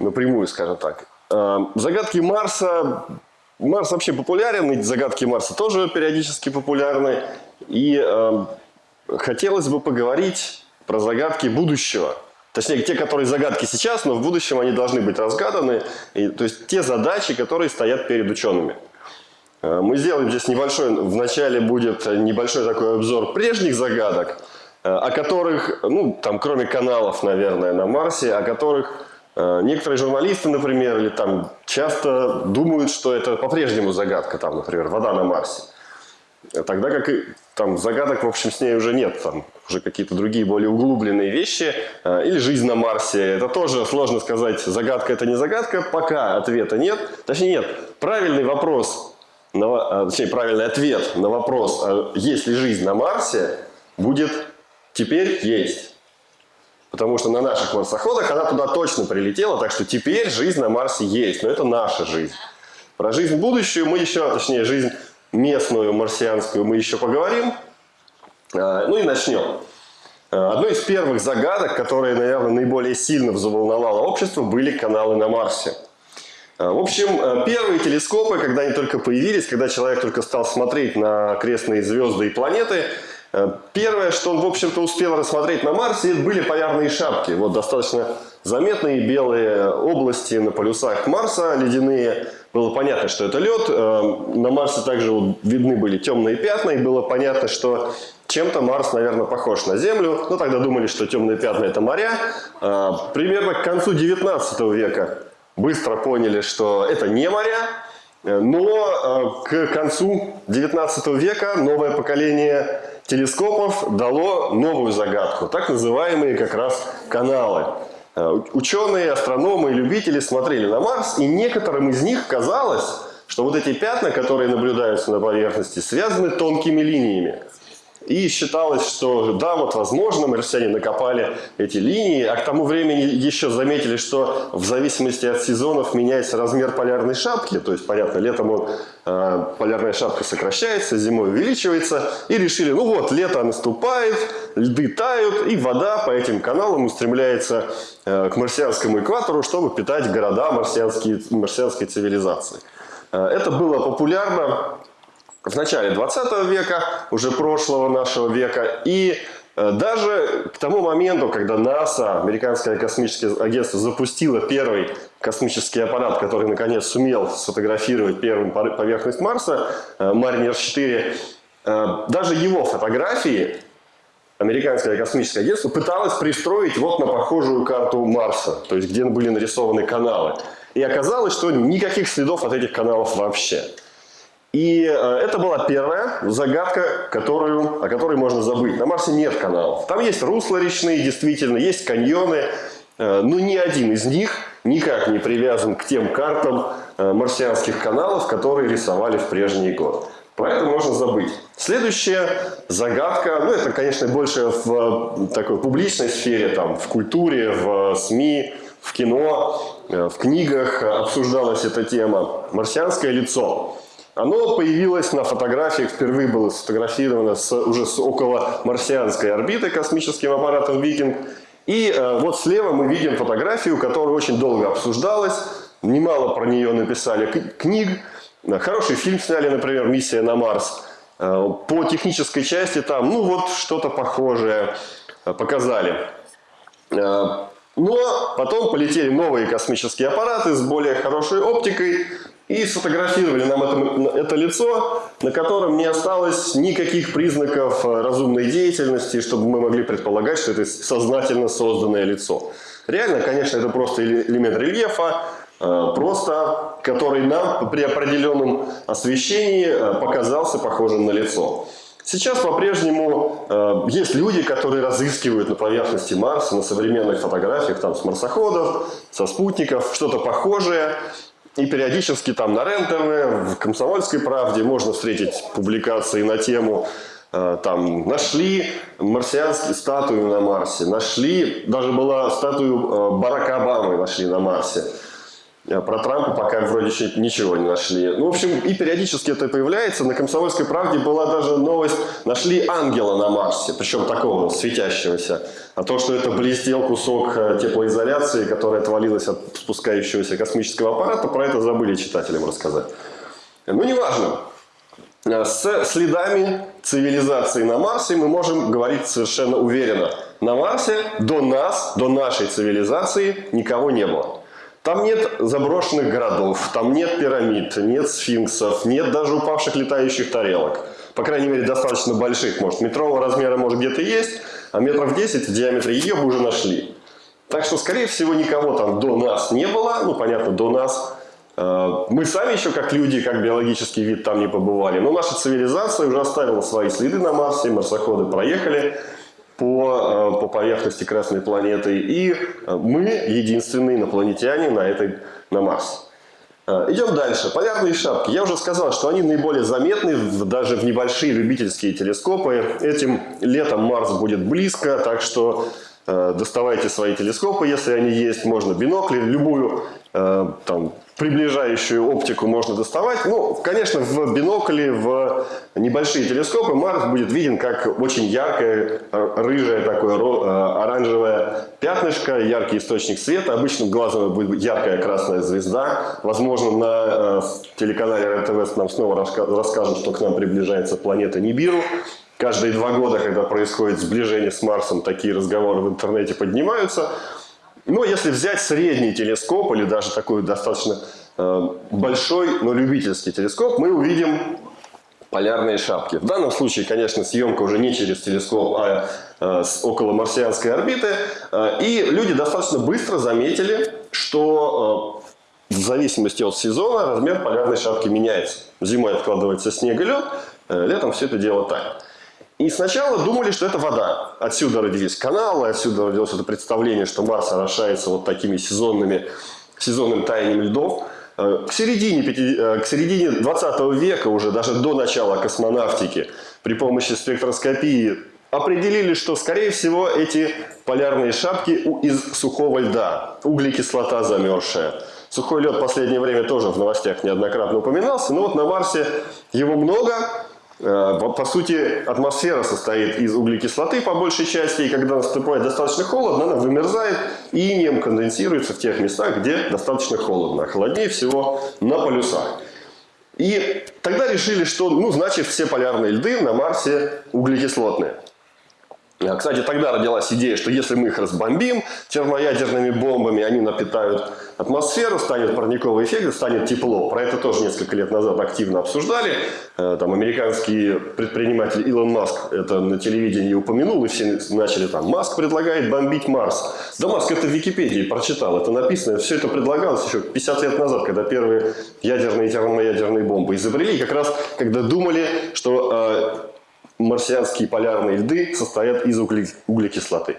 напрямую, скажем так. Э, загадки Марса. Марс вообще популярен, и загадки Марса тоже периодически популярны. И э, хотелось бы поговорить про загадки будущего. Точнее, те, которые загадки сейчас, но в будущем они должны быть разгаданы. И, то есть те задачи, которые стоят перед учеными. Э, мы сделаем здесь небольшой, вначале будет небольшой такой обзор прежних загадок, э, о которых, ну, там, кроме каналов, наверное, на Марсе, о которых некоторые журналисты, например, или там часто думают, что это по-прежнему загадка, там, например, вода на Марсе. Тогда как и там загадок, в общем, с ней уже нет, там уже какие-то другие более углубленные вещи, или жизнь на Марсе. Это тоже сложно сказать, загадка это не загадка, пока ответа нет. Точнее нет, правильный вопрос на, точнее, правильный ответ на вопрос, а есть ли жизнь на Марсе, будет «теперь есть». Потому что на наших марсоходах она туда точно прилетела, так что теперь жизнь на Марсе есть, но это наша жизнь. Про жизнь будущую мы еще, точнее, жизнь местную, марсианскую мы еще поговорим. А, ну и начнем. Одной из первых загадок, которая, наверное, наиболее сильно взволновала общество, были каналы на Марсе. А, в общем, первые телескопы, когда они только появились, когда человек только стал смотреть на окрестные звезды и планеты, первое, что он, в общем-то, успел рассмотреть на Марсе, это были полярные шапки. Вот достаточно заметные белые области на полюсах Марса, ледяные. Было понятно, что это лед. Э, на Марсе также видны были темные пятна, и было понятно, что чем-то Марс, наверное, похож на Землю. Но тогда думали, что темные пятна – это моря. Примерно к концу 19 века быстро поняли, что это не моря, но э, к концу 19 века новое поколение телескопов дало новую загадку, так называемые как раз каналы. Э, ученые, астрономы и любители смотрели на Марс, и некоторым из них казалось, что вот эти пятна, которые наблюдаются на поверхности, связаны тонкими линиями. И считалось, что да, вот возможно, марсиане накопали эти линии, а к тому времени еще заметили, что в зависимости от сезонов меняется размер полярной шапки. То есть, понятно, летом он, э, полярная шапка сокращается, зимой увеличивается. И решили, ну вот, лето наступает, льды тают, и вода по этим каналам устремляется э, к марсианскому экватору, чтобы питать города марсианские, марсианской цивилизации. Э, это было популярно в начале 20 века, уже прошлого нашего века, и э, даже к тому моменту, когда НАСА, Американское космическое агентство, запустило первый космический аппарат, который наконец сумел сфотографировать первую поверхность Марса, э, Маринер 4, э, даже его фотографии Американское космическое агентство пыталось пристроить вот на похожую карту Марса, то есть где были нарисованы каналы. И оказалось, что никаких следов от этих каналов вообще. И э, это была первая загадка, которую, о которой можно забыть. На Марсе нет каналов. Там есть русла речные, действительно, есть каньоны, э, но ни один из них никак не привязан к тем картам э, марсианских каналов, которые рисовали в прежние годы. Поэтому можно забыть. Следующая загадка, ну это, конечно, больше в такой публичной сфере, там, в культуре, в СМИ, в кино, в книгах обсуждалась эта тема. Марсианское лицо. Оно появилось на фотографиях, впервые было сфотографировано с, уже с около марсианской орбиты космическим аппаратом «Викинг». И э, вот слева мы видим фотографию, которая очень долго обсуждалась. Немало про нее написали книг. Хороший фильм сняли, например, «Миссия на Марс». Э, по технической части там, ну вот, что-то похожее э, показали. Э, но потом полетели новые космические аппараты с более хорошей оптикой, и сфотографировали нам это, это лицо, на котором не осталось никаких признаков э, разумной деятельности, чтобы мы могли предполагать, что это сознательно созданное лицо. Реально, конечно, это просто элемент рельефа, э, просто который нам при определенном освещении э, показался похожим на лицо. Сейчас по-прежнему э, есть люди, которые разыскивают на поверхности Марса, на современных фотографиях там, с марсоходов, со спутников, что-то похожее. И периодически там на РЕН-ТВ, в «Комсомольской правде» можно встретить публикации на тему э, там нашли марсианские статуи на Марсе, нашли, даже была статую э, Барака Обамы нашли на Марсе. А Про Трампа пока вроде еще ничего не нашли. Ну, в общем, и периодически это появляется. На «Комсомольской правде» была даже новость, нашли ангела на Марсе, причем такого светящегося. А то, что это блестел кусок э, теплоизоляции, который отвалилась от спускающегося космического аппарата, про это забыли читателям рассказать. Ну, неважно. Э, с следами цивилизации на Марсе мы можем говорить совершенно уверенно. На Марсе до нас, до нашей цивилизации никого не было. Там нет заброшенных городов, там нет пирамид, нет сфинксов, нет даже упавших летающих тарелок. По крайней мере, достаточно больших. Может, метрового размера может где-то есть, а метров 10 в диаметре ее бы уже нашли. Так что, скорее всего, никого там до нас не было. Ну, понятно, до нас. Э, мы сами еще, как люди, как биологический вид, там не побывали. Но наша цивилизация уже оставила свои следы на Марсе, марсоходы проехали по, э, по поверхности Красной планеты. И э, мы единственные инопланетяне на, этой, на Марсе. Э, идем дальше. Полярные шапки. Я уже сказал, что они наиболее заметны даже в небольшие любительские телескопы. Этим летом Марс будет близко, так что доставайте свои телескопы, если они есть. Можно бинокли, любую там, приближающую оптику можно доставать. Ну, конечно, в бинокле, в небольшие телескопы Марс будет виден как очень яркое, рыжее такое э, оранжевое пятнышко, яркий источник света. Обычным глазом будет яркая красная звезда. Возможно, на э, телеканале РТВ нам снова расскажут, что к нам приближается планета Нибиру. Каждые два года, когда происходит сближение с Марсом, такие разговоры в интернете поднимаются. Но если взять средний телескоп или даже такой достаточно э, большой, но любительский телескоп, мы увидим полярные шапки. В данном случае, конечно, съемка уже не через телескоп, а э, с околомарсианской орбиты. Э, и люди достаточно быстро заметили, что в зависимости от сезона размер полярной шапки меняется. Зимой откладывается снег и лед, летом все это дело тает. И сначала думали, что это вода. Отсюда родились каналы, отсюда родилось это представление, что Марс орошается вот такими сезонными, сезонным таянием льдов. Э, к середине, э, к середине 20 века, уже даже до начала космонавтики, при помощи спектроскопии определили, что, скорее всего, эти полярные шапки из сухого льда, углекислота замерзшая. Сухой лед в последнее время тоже в новостях неоднократно упоминался, но вот на Марсе его много, по сути, атмосфера состоит из углекислоты по большей части, и когда наступает достаточно холодно, она вымерзает и инеем конденсируется в тех местах, где достаточно холодно. холоднее всего на полюсах. И тогда решили, что, ну, значит, все полярные льды на Марсе углекислотные. А, кстати, тогда родилась идея, что если мы их разбомбим термоядерными бомбами, они напитают атмосферу, станет парниковый эффект, станет тепло. Про это тоже несколько лет назад активно обсуждали. Э, там американский предприниматель Илон Маск это на телевидении упомянул, и все начали там, Маск предлагает бомбить Марс. Да Маск это в Википедии прочитал, это написано, все это предлагалось еще 50 лет назад, когда первые ядерные и термоядерные бомбы изобрели, как раз когда думали, что э, марсианские полярные льды состоят из углекислоты.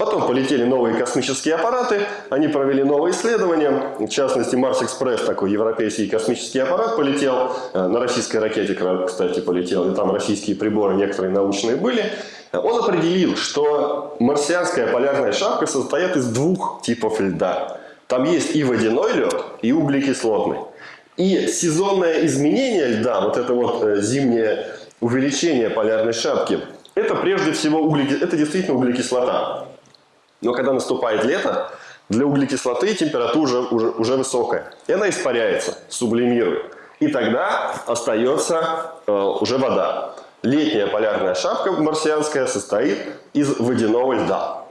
Потом полетели новые космические аппараты, они провели новые исследования, в частности Марс-Экспресс, такой европейский космический аппарат полетел, э, на российской ракете, кстати, полетел, и там российские приборы некоторые научные были. Он определил, что марсианская полярная шапка состоит из двух типов льда. Там есть и водяной лед, и углекислотный. И сезонное изменение льда, вот это вот э, зимнее увеличение полярной шапки, это прежде всего углекис... это действительно углекислота. Но когда наступает лето, для углекислоты температура уже, уже, уже высокая. И она испаряется, сублимирует. И тогда остается э, уже вода. Летняя полярная шапка марсианская состоит из водяного льда.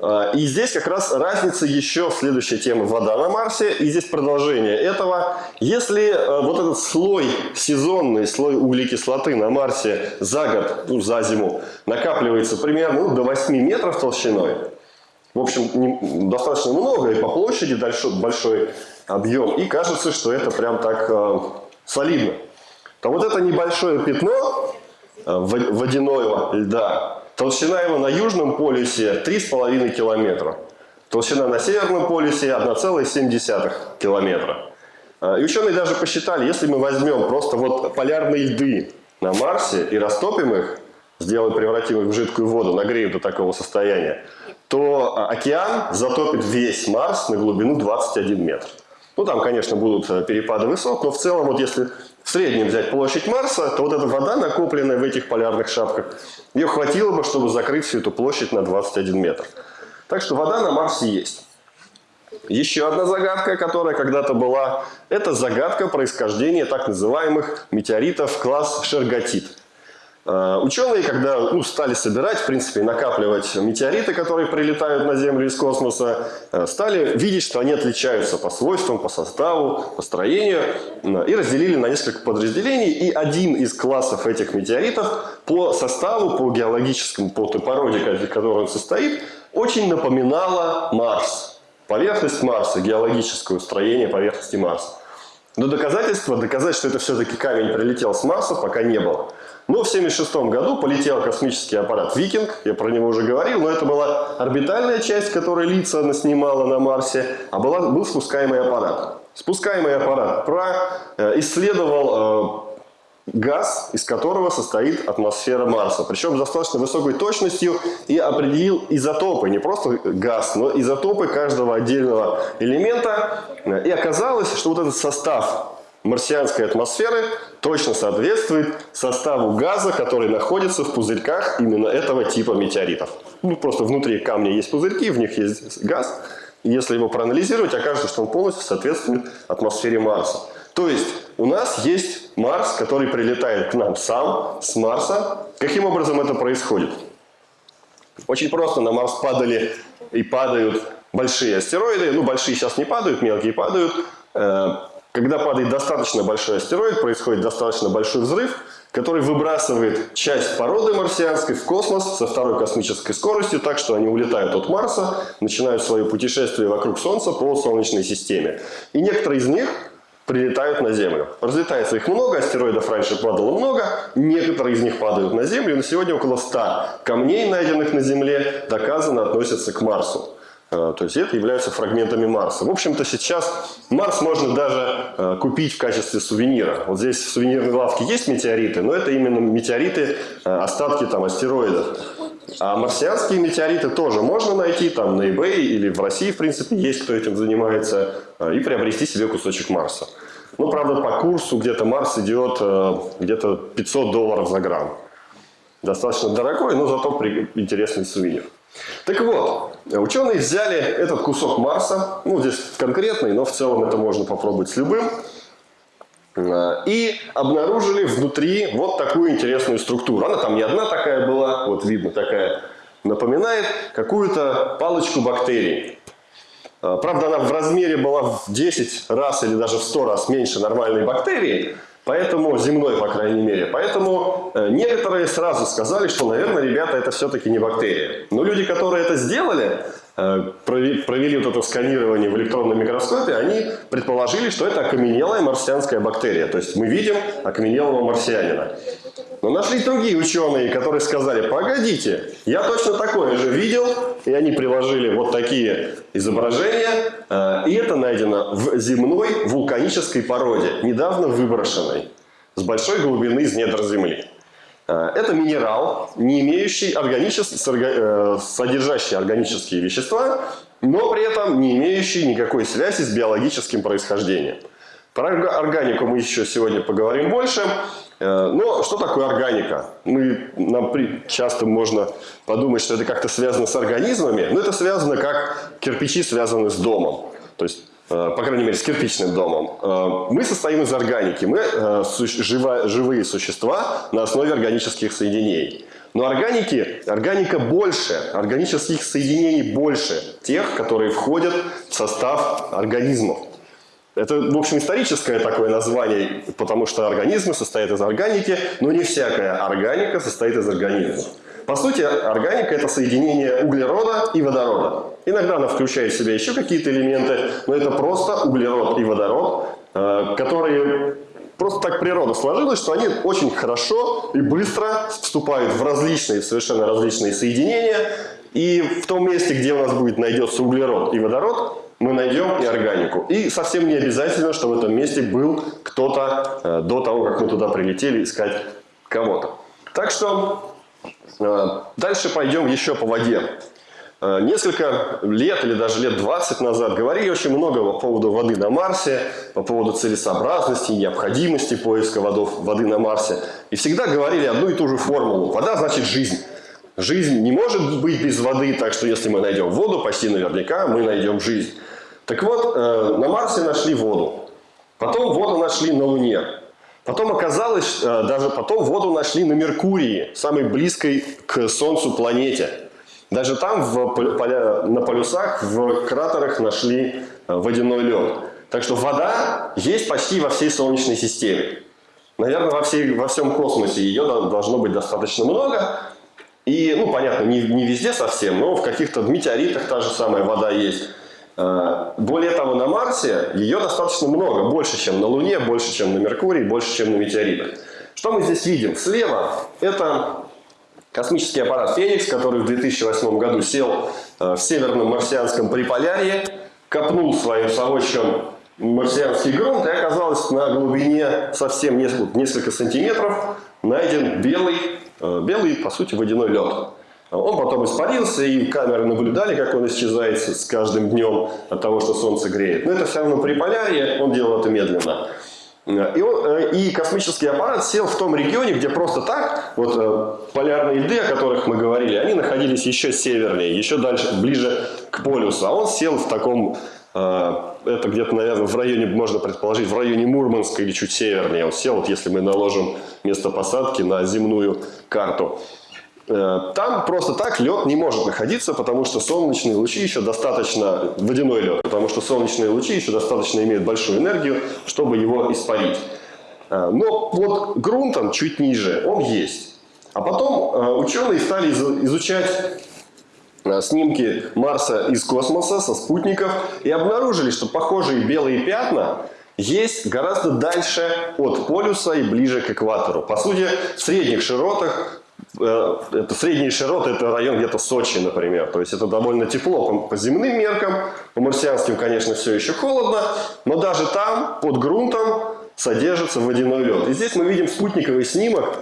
А, и здесь как раз разница еще следующая тема «Вода на Марсе». И здесь продолжение этого. Если э, вот этот слой, сезонный слой углекислоты на Марсе за год, ну, за зиму, накапливается примерно ну, до 8 метров толщиной, в общем, не, достаточно много и по площади большой, большой объем, и кажется, что это прям так э, солидно, то вот это небольшое пятно э, водяного льда, Толщина его на южном полюсе 3,5 километра. Толщина на северном полюсе 1,7 километра. А, и ученые даже посчитали, если мы возьмем просто вот полярные льды на Марсе и растопим их, сделаем, превратим их в жидкую воду, нагреем до такого состояния, то а, океан затопит весь Марс на глубину 21 метр. Ну, там, конечно, будут э, перепады высот, но в целом, вот если в среднем взять площадь Марса, то вот эта вода, накопленная в этих полярных шапках, ее хватило бы, чтобы закрыть всю эту площадь на 21 метр. Так что вода на Марсе есть. Еще одна загадка, которая когда-то была, это загадка происхождения так называемых метеоритов класс Шерготит. Э, ученые, когда ну, стали собирать, в принципе, накапливать метеориты, которые прилетают на Землю из космоса, э, стали видеть, что они отличаются по свойствам, по составу, по строению, и разделили на несколько подразделений. И один из классов этих метеоритов по составу, по геологическому, по той породе, которой он состоит, очень напоминала Марс. Поверхность Марса, геологическое строение поверхности Марса. Но доказательства, доказать, что это все-таки камень прилетел с Марса, пока не было. Но в 1976 году полетел космический аппарат «Викинг», я про него уже говорил, но это была орбитальная часть, которую лица она снимала на Марсе, а была, был спускаемый аппарат. Спускаемый аппарат про, э, исследовал э, газ, из которого состоит атмосфера Марса. Причем с достаточно высокой точностью и определил изотопы. Не просто газ, но изотопы каждого отдельного элемента. И оказалось, что вот этот состав марсианской атмосферы точно соответствует составу газа, который находится в пузырьках именно этого типа метеоритов. Ну, просто внутри камня есть пузырьки, в них есть газ. И если его проанализировать, окажется, что он полностью соответствует атмосфере Марса. То есть у нас есть Марс, который прилетает к нам сам с Марса. Каким образом это происходит? Очень просто. На Марс падали и падают большие астероиды. Ну, большие сейчас не падают, мелкие падают. Когда падает достаточно большой астероид, происходит достаточно большой взрыв, который выбрасывает часть породы марсианской в космос со второй космической скоростью, так что они улетают от Марса, начинают свое путешествие вокруг Солнца по Солнечной системе. И некоторые из них прилетают на Землю. Разлетается их много, астероидов раньше падало много, некоторые из них падают на Землю. На сегодня около 100 камней, найденных на Земле, доказано относятся к Марсу. Э, то есть это являются фрагментами Марса. В общем-то сейчас Марс можно даже э, купить в качестве сувенира. Вот здесь в сувенирной лавке есть метеориты, но это именно метеориты, э, остатки там астероидов. А марсианские метеориты тоже можно найти там на eBay или в России, в принципе, есть кто этим занимается, и приобрести себе кусочек Марса. Ну, правда, по курсу где-то Марс идет где-то 500 долларов за грамм. Достаточно дорогой, но зато интересный сувенир. Так вот, ученые взяли этот кусок Марса, ну здесь конкретный, но в целом это можно попробовать с любым, э, и обнаружили внутри вот такую интересную структуру. Она там не одна такая была, вот видно такая, напоминает какую-то палочку бактерий. Э, правда, она в размере была в 10 раз или даже в 100 раз меньше нормальной бактерии, Поэтому, земной, по крайней мере. Поэтому э, некоторые сразу сказали, что, наверное, ребята, это все-таки не бактерии. Но люди, которые это сделали, провели вот это сканирование в электронном микроскопе, они предположили, что это окаменелая марсианская бактерия. То есть мы видим окаменелого марсианина. Но нашли другие ученые, которые сказали, погодите, я точно такое же видел, и они приложили вот такие изображения, э, и это найдено в земной вулканической породе, недавно выброшенной, с большой глубины из недр Земли. Э, это минерал, не имеющий органический, э, содержащий органические вещества, но при этом не имеющий никакой связи с биологическим происхождением. Про органику мы еще сегодня поговорим больше. Э, но что такое органика? Мы, нам часто можно подумать, что это как-то связано с организмами, но это связано как кирпичи связаны с домом. То есть по крайней мере, с кирпичным домом. Э, мы состоим из органики. Мы э, живые существа на основе органических соединений. Но органики, органика больше, органических соединений больше тех, которые входят в состав организмов. Это, в общем, историческое такое название, потому что организмы состоят из органики, но не всякая органика состоит из организмов. По сути, органика – это соединение углерода и водорода. Иногда она включает в себя еще какие-то элементы, но это просто углерод и водород, э, которые просто так природа сложилась, что они очень хорошо и быстро вступают в различные, совершенно различные соединения. И в том месте, где у нас будет найдется углерод и водород, мы найдем и органику. И совсем не обязательно, что в этом месте был кто-то э, до того, как мы туда прилетели искать кого-то. Так что дальше пойдем еще по воде. Э, несколько лет или даже лет 20 назад говорили очень много по поводу воды на Марсе, по поводу целесообразности, необходимости поиска водов, воды на Марсе. И всегда говорили одну и ту же формулу. Вода значит жизнь. Жизнь не может быть без воды, так что если мы найдем воду, почти наверняка мы найдем жизнь. Так вот, э, на Марсе нашли воду. Потом воду нашли на Луне. Потом оказалось, э, даже потом воду нашли на Меркурии, самой близкой к Солнцу планете. Даже там в, на полюсах, в кратерах нашли э, водяной лед. Так что вода есть почти во всей Солнечной системе. Наверное, во, всей, во всем космосе ее должно быть достаточно много. И, ну, понятно, не, не везде совсем, но в каких-то метеоритах та же самая вода есть. Э, более того, на Марсе ее достаточно много, больше, чем на Луне, больше, чем на Меркурии, больше, чем на метеоритах. Что мы здесь видим? Слева это Космический аппарат «Феникс», который в 2008 году сел э, в северном марсианском Приполярье, копнул своим совочком марсианский грунт, и оказалось на глубине совсем несколько, несколько сантиметров найден белый, э, белый, по сути, водяной лед. Он потом испарился, и камеры наблюдали, как он исчезает с каждым днем от того, что Солнце греет. Но это все равно Приполярье, он делал это медленно. И, он, э, и космический аппарат сел в том регионе, где просто так, вот э, полярные льды, о которых мы говорили, они находились еще севернее, еще дальше, ближе к полюсу. А он сел в таком, э, это где-то, наверное, в районе, можно предположить, в районе Мурманска или чуть севернее. Он сел, вот если мы наложим место посадки на земную карту. Э, там просто так лед не может находиться, потому что солнечные лучи еще достаточно, водяной лед, потому что солнечные лучи еще достаточно имеют большую энергию, чтобы его испарить. Э, но вот грунтом чуть ниже он есть. А потом э, ученые стали изучать снимки Марса из космоса со спутников и обнаружили, что похожие белые пятна есть гораздо дальше от полюса и ближе к экватору. По сути, в средних широтах это средние широты, это район где-то Сочи, например. То есть это довольно тепло по, земным меркам. По марсианским, конечно, все еще холодно. Но даже там, под грунтом, содержится водяной лед. И здесь мы видим спутниковый снимок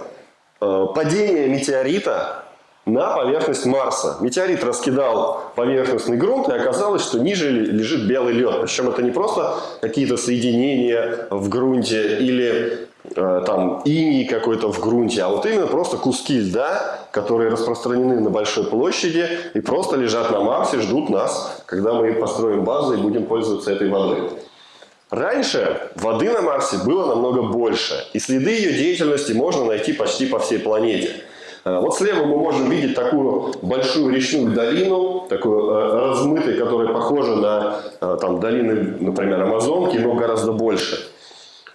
э, падения метеорита на поверхность Марса. Метеорит раскидал поверхностный грунт, и оказалось, что ниже лежит белый лед. Причем это не просто какие-то соединения в грунте или Э, там иней какой-то в грунте, а вот именно просто куски льда, которые распространены на большой площади и просто лежат на Марсе, ждут нас, когда мы построим базу и будем пользоваться этой водой. Раньше воды на Марсе было намного больше, и следы ее деятельности можно найти почти по всей планете. Э, вот слева мы можем видеть такую большую речную долину, такую э, размытую, которая похожа на там, долины, например, Амазонки, но гораздо больше.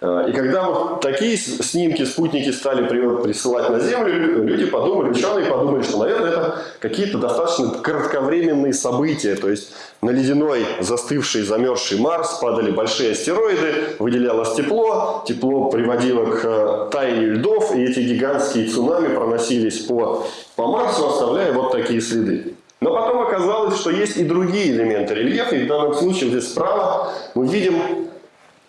Э, и когда вот такие снимки, спутники стали присылать на Землю, люди подумали, ученые подумали, что, наверное, это какие-то достаточно кратковременные события. То есть на ледяной, застывший, замерзший Марс падали большие астероиды, выделялось тепло, тепло приводило к э, таянию льдов, и эти гигантские цунами проносились по, по Марсу, оставляя вот такие следы. Но потом оказалось, что есть и другие элементы рельефа, и в данном случае здесь справа мы видим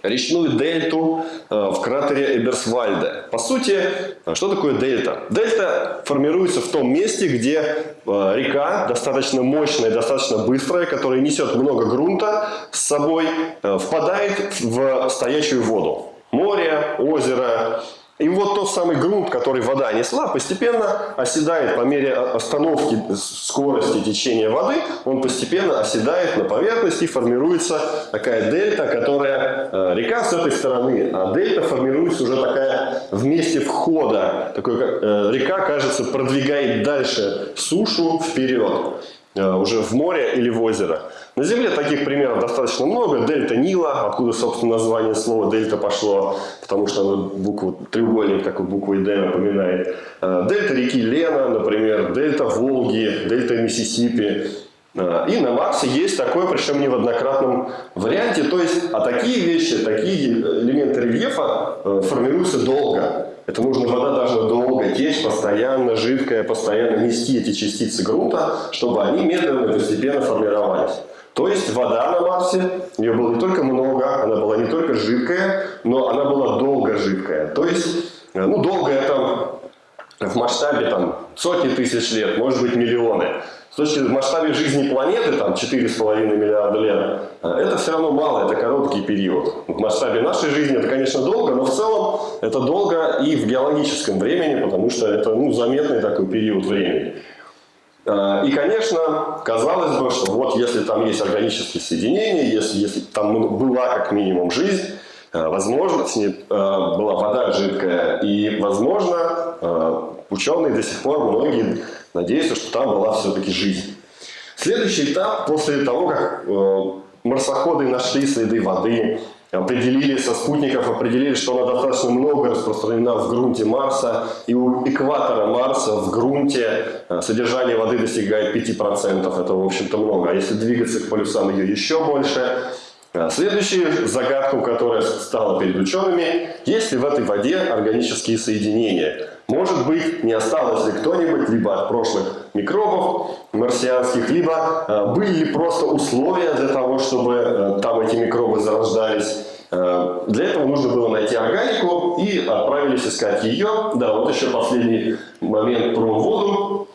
речную дельту э, в кратере Эберсвальде. По сути, э, что такое дельта? Дельта формируется в том месте, где э, река достаточно мощная, достаточно быстрая, которая несет много грунта с собой, впадает в стоячую воду. Море, озеро, и вот тот самый грунт, который вода несла, постепенно оседает по мере остановки скорости течения воды, он постепенно оседает на поверхности, формируется такая дельта, которая э, река с этой стороны, а дельта формируется уже такая в месте входа, такой, э, река, кажется, продвигает дальше сушу вперед. Э, уже в море или в озеро. На Земле таких примеров достаточно много. Дельта Нила, откуда, собственно, название слова дельта пошло, потому что оно букву треугольник такой буквой D напоминает. Э, дельта реки Лена, например, дельта Волги, дельта Миссисипи. Э, и на Марсе есть такое, причем не в однократном варианте. То есть, а такие вещи, такие элементы рельефа формируются долго. Это нужно, вода должна долго течь, постоянно, жидкая, постоянно нести эти частицы грунта, чтобы они медленно и постепенно формировались. То есть вода на Марсе, ее было не только много, она была не только жидкая, но она была долго жидкая. То есть, э, ну, долго это в масштабе там, сотни тысяч лет, может быть миллионы. с точки зрения масштаба жизни планеты, там 4,5 миллиарда лет, э, это все равно мало, это короткий период. В масштабе нашей жизни это, конечно, долго, но в целом это долго и в геологическом времени, потому что это ну, заметный такой период времени. Э, и, конечно, казалось бы, что вот если там есть органические соединения, если, если там была как минимум жизнь, э, возможно, с ней была вода жидкая, и, возможно, ученые до сих пор, многие надеются, что там была все-таки жизнь. Следующий этап, после того, как э, марсоходы нашли следы воды, определили со спутников, определили, что она достаточно много распространена в грунте Марса, и у экватора Марса в грунте э, содержание воды достигает 5%, это, в общем-то, много. А если двигаться к полюсам, ее еще больше. Э, следующая загадка, которая стала перед учеными, есть ли в этой воде органические соединения? Может быть, не осталось ли кто-нибудь либо от прошлых микробов марсианских, либо э, были ли просто условия для того, чтобы э, там эти микробы зарождались. Э, для этого нужно было найти органику и отправились искать ее. Да, вот еще последний момент про воду.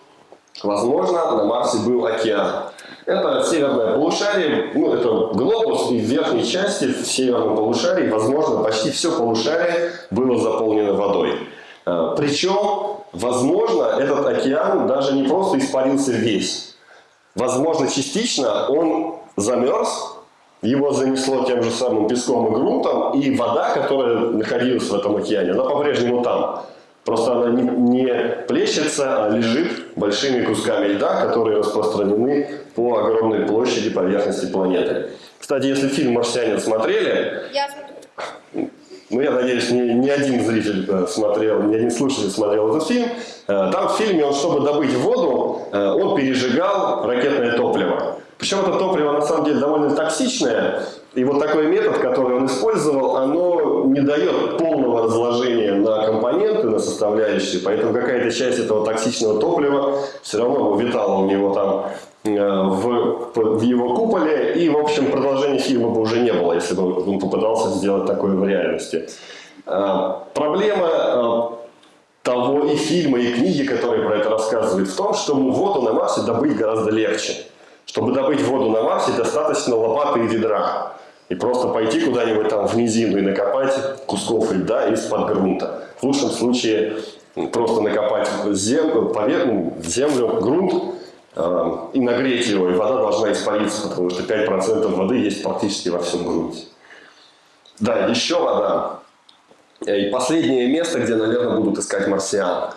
Возможно, на Марсе был океан. Это северное полушарие, ну, это глобус, и в верхней части, в северном полушарии, возможно, почти все полушарие было заполнено водой. Э, Причем, возможно, этот океан даже не просто испарился весь. Возможно, частично он замерз, его занесло тем же самым песком и грунтом, и вода, которая находилась в этом океане, она по-прежнему там. Просто она не, плещется, а лежит большими кусками льда, которые распространены по огромной площади поверхности планеты. Кстати, если фильм «Марсианин» смотрели... Я. Ну, я надеюсь, ни, ни один зритель э, смотрел, ни один слушатель смотрел этот фильм. Э, там в фильме, он, чтобы добыть воду, э, он пережигал ракетное топливо. Причем это топливо на самом деле довольно токсичное, и вот такой метод, который он использовал, оно не дает полного разложения на компоненты, на составляющие, поэтому какая-то часть этого токсичного топлива все равно витала у него там в, в его куполе, и, в общем, продолжения фильма бы уже не было, если бы он попытался сделать такое в реальности. Проблема того и фильма, и книги, которые про это рассказывают, в том, что воду на Марсе добыть гораздо легче. Чтобы добыть воду на Марсе, достаточно лопаты и ведра. И просто пойти куда-нибудь там в низину и накопать кусков льда из-под грунта. В лучшем случае просто накопать землю, землю, грунт э, и нагреть его, и вода должна испариться, потому что 5% воды есть практически во всем грунте. Да, еще вода. И последнее место, где, наверное, будут искать марсиан.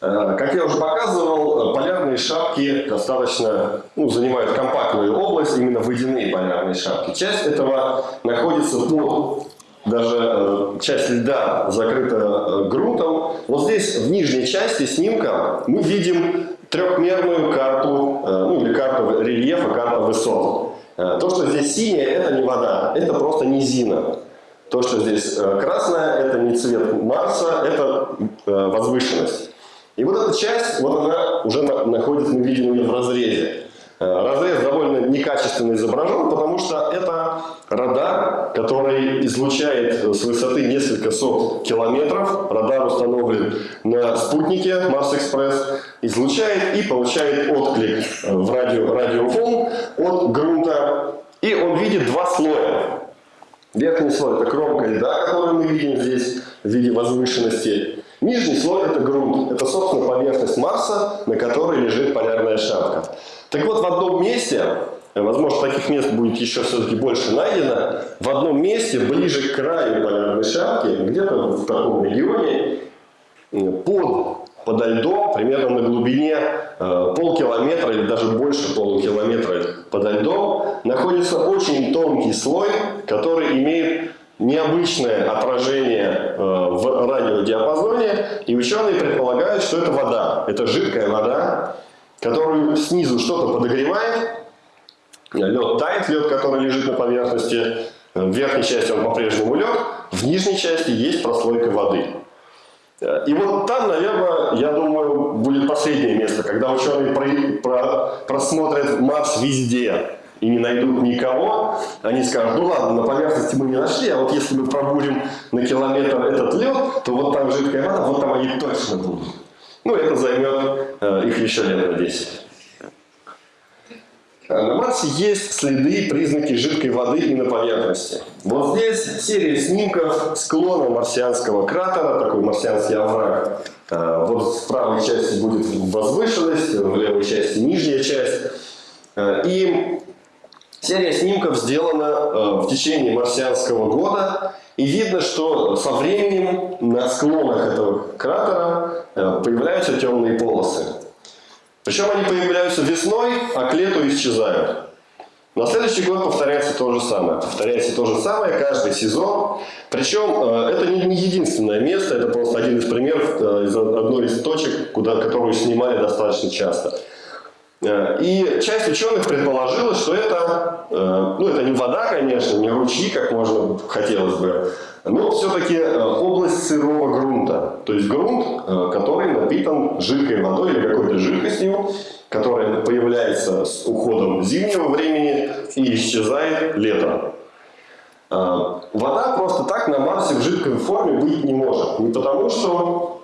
Э, как я уже показывал, полярные шапки достаточно ну, занимают компактную область, именно водяные полярные шапки. Часть этого находится под, даже э, часть льда закрыта э, грунтом. Вот здесь, в нижней части снимка, мы видим трехмерную карту, ну или карту рельефа, карту высот. То, что здесь синее, это не вода, это просто низина. То, что здесь красное, это не цвет Марса, это возвышенность. И вот эта часть, вот она уже находится, мы видим ее в разрезе. Э, разрез довольно некачественно изображен, потому что это радар, который излучает с высоты несколько сот километров. Радар установлен на спутнике Марс-Экспресс, излучает и получает отклик в радио, радиофон от грунта. И он видит два слоя. Верхний слой – это кромка льда, которую мы видим здесь в виде возвышенности. Нижний слой – это грунт. Это, собственно, поверхность Марса, на которой лежит полярная шапка. Так вот, в одном месте, возможно, таких мест будет еще все-таки больше найдено, в одном месте, ближе к краю полярной шапки, где-то в таком регионе, под, подо льдом, примерно на глубине э, полкилометра или даже больше полукилометра подо льдом, находится очень тонкий слой, который имеет необычное отражение э, в радиодиапазоне, и ученые предполагают, что это вода. Это жидкая вода, которую снизу что-то подогревает, лед тает, лед, который лежит на поверхности, в верхней части он по-прежнему лед, в нижней части есть прослойка воды. Э, и вот там, наверное, я думаю, будет последнее место, когда ученые просмотрят Марс везде, и не найдут никого, они скажут, ну ладно, на поверхности мы не нашли, а вот если мы пробудем на километр этот лед, то вот там жидкая вода, вот там они точно будут. Ну, это займет э, их еще лет на 10. На Марсе есть следы и признаки жидкой воды и на поверхности. Вот здесь серия снимков склона марсианского кратера, такой марсианский овраг. А, вот в правой части будет возвышенность, в левой части нижняя часть. И серия снимков сделана а, в течение марсианского года. И видно, что со временем на склонах этого кратера появляются темные полосы. Причем они появляются весной, а к лету исчезают. На следующий год повторяется то же самое. Повторяется то же самое каждый сезон. Причем э, это не единственное место, это просто один из примеров э, одной из точек, куда, которую снимали достаточно часто. Э, и часть ученых предположила, что это, ну это не вода, конечно, не ручьи, как можно хотелось бы, но все-таки область сырого грунта. То есть грунт, который напитан жидкой водой или какой-то жидкостью, которая появляется с уходом зимнего времени и исчезает летом. Вода просто так на Марсе в жидкой форме быть не может. Не потому, что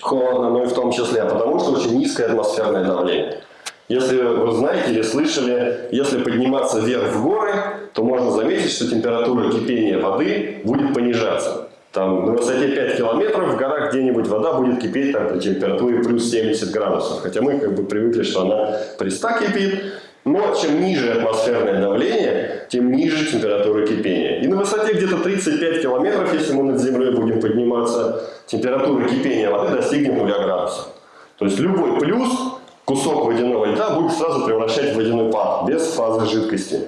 холодно, но и в том числе, а потому, что очень низкое атмосферное давление. Если вы знаете или слышали, если подниматься вверх в горы, то можно заметить, что температура кипения воды будет понижаться. Там на высоте 5 километров в горах где-нибудь вода будет кипеть там, при температуре плюс 70 градусов. Хотя мы как бы привыкли, что она при 100 кипит. Но чем ниже атмосферное давление, тем ниже температура кипения. И на высоте где-то 35 километров, если мы над землей будем подниматься, температура кипения воды достигнет 0 градусов. То есть любой плюс кусок водяного льда будет сразу превращать в водяной пар, без фазы жидкости.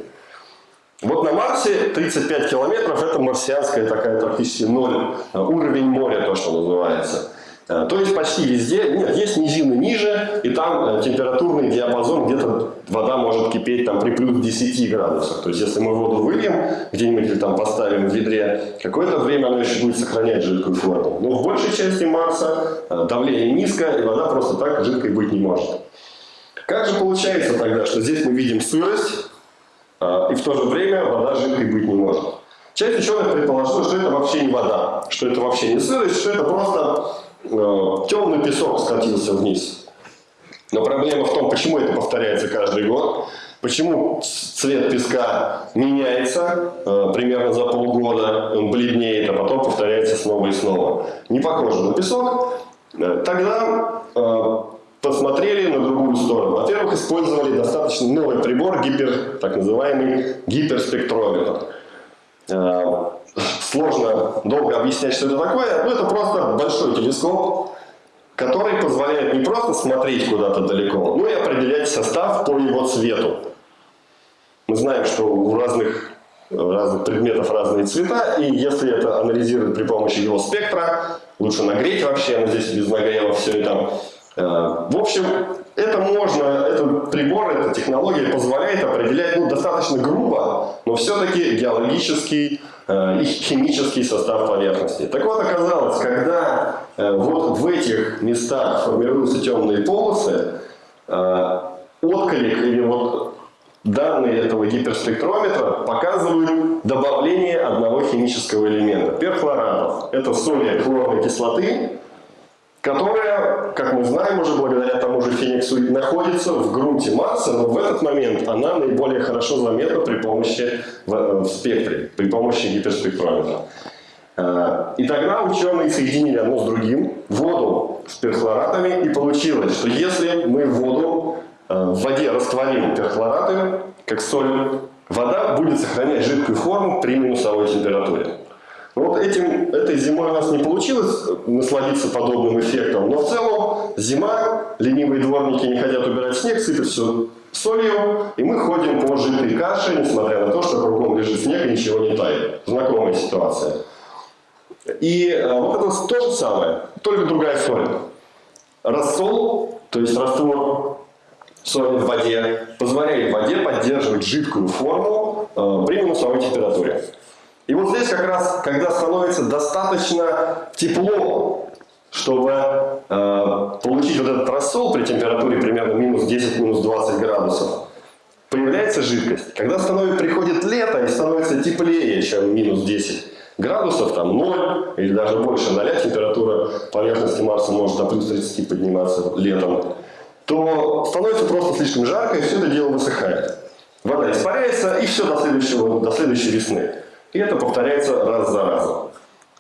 Вот на Марсе 35 километров это марсианская такая практически ноль, э, уровень моря, то, что называется. Э, то есть почти везде, нет, есть низины ниже, и там э, температурный диапазон, где-то вода может кипеть там при плюс 10 градусах. То есть если мы воду выльем, где-нибудь или там поставим в ведре, какое-то время она еще будет сохранять жидкую форму. Но в большей части Марса давление низкое, и вода просто так жидкой быть не может. Как же получается тогда, что здесь мы видим сырость, и в то же время вода жидкой быть не может. Часть ученых предположила, что это вообще не вода, что это вообще не сырость, что это просто э, темный песок скатился вниз. Но проблема в том, почему это повторяется каждый год, почему цвет песка меняется э, примерно за полгода, он бледнеет, а потом повторяется снова и снова. Не похоже на песок. Э, тогда э, посмотрели на другую сторону. Во-первых, использовали достаточно новый прибор, гипер, так называемый гиперспектрометр. Сложно долго объяснять, что это такое. Но это просто большой телескоп, который позволяет не просто смотреть куда-то далеко, но и определять состав по его цвету. Мы знаем, что у разных, разных предметов разные цвета, и если это анализировать при помощи его спектра, лучше нагреть вообще, но здесь без нагрева все это в общем, это можно, этот прибор, эта технология позволяет определять ну, достаточно грубо, но все-таки геологический и химический состав поверхности. Так вот, оказалось, когда э, вот в этих местах формируются темные полосы, отклик или вот данные этого гиперспектрометра показывают добавление одного химического элемента, перхлоратов. Это соли хлорной кислоты, которая, как мы знаем уже благодаря тому же Фениксу, находится в грунте Марса, но в этот момент она наиболее хорошо заметна при помощи в, в спектре, при помощи гиперспектрометра. Э, и тогда ученые соединили одно с другим воду с перхлоратами, и получилось, что если мы воду э, в воде растворим перхлораты, как соль, вода будет сохранять жидкую форму при минусовой температуре. Вот этим, этой зимой у нас не получилось насладиться подобным эффектом, но в целом зима, ленивые дворники не хотят убирать снег, сыпят все солью, и мы ходим по жидкой каше, несмотря на то, что кругом лежит снег и ничего не тает. Знакомая ситуация. И э, вот это то же самое, только другая соль. Рассол, то есть раствор соли в воде, позволяет воде поддерживать жидкую форму э, при минусовой температуре. И вот здесь как раз, когда становится достаточно тепло, чтобы э, получить вот этот рассол при температуре примерно минус 10, минус 20 градусов, появляется жидкость. Когда становится, приходит лето и становится теплее, чем минус 10 градусов, там 0 или даже больше 0, температура поверхности Марса может до плюс 30 подниматься летом, то становится просто слишком жарко, и все это дело высыхает. Вода испаряется, и все до, следующего, до следующей весны. И это повторяется раз за разом.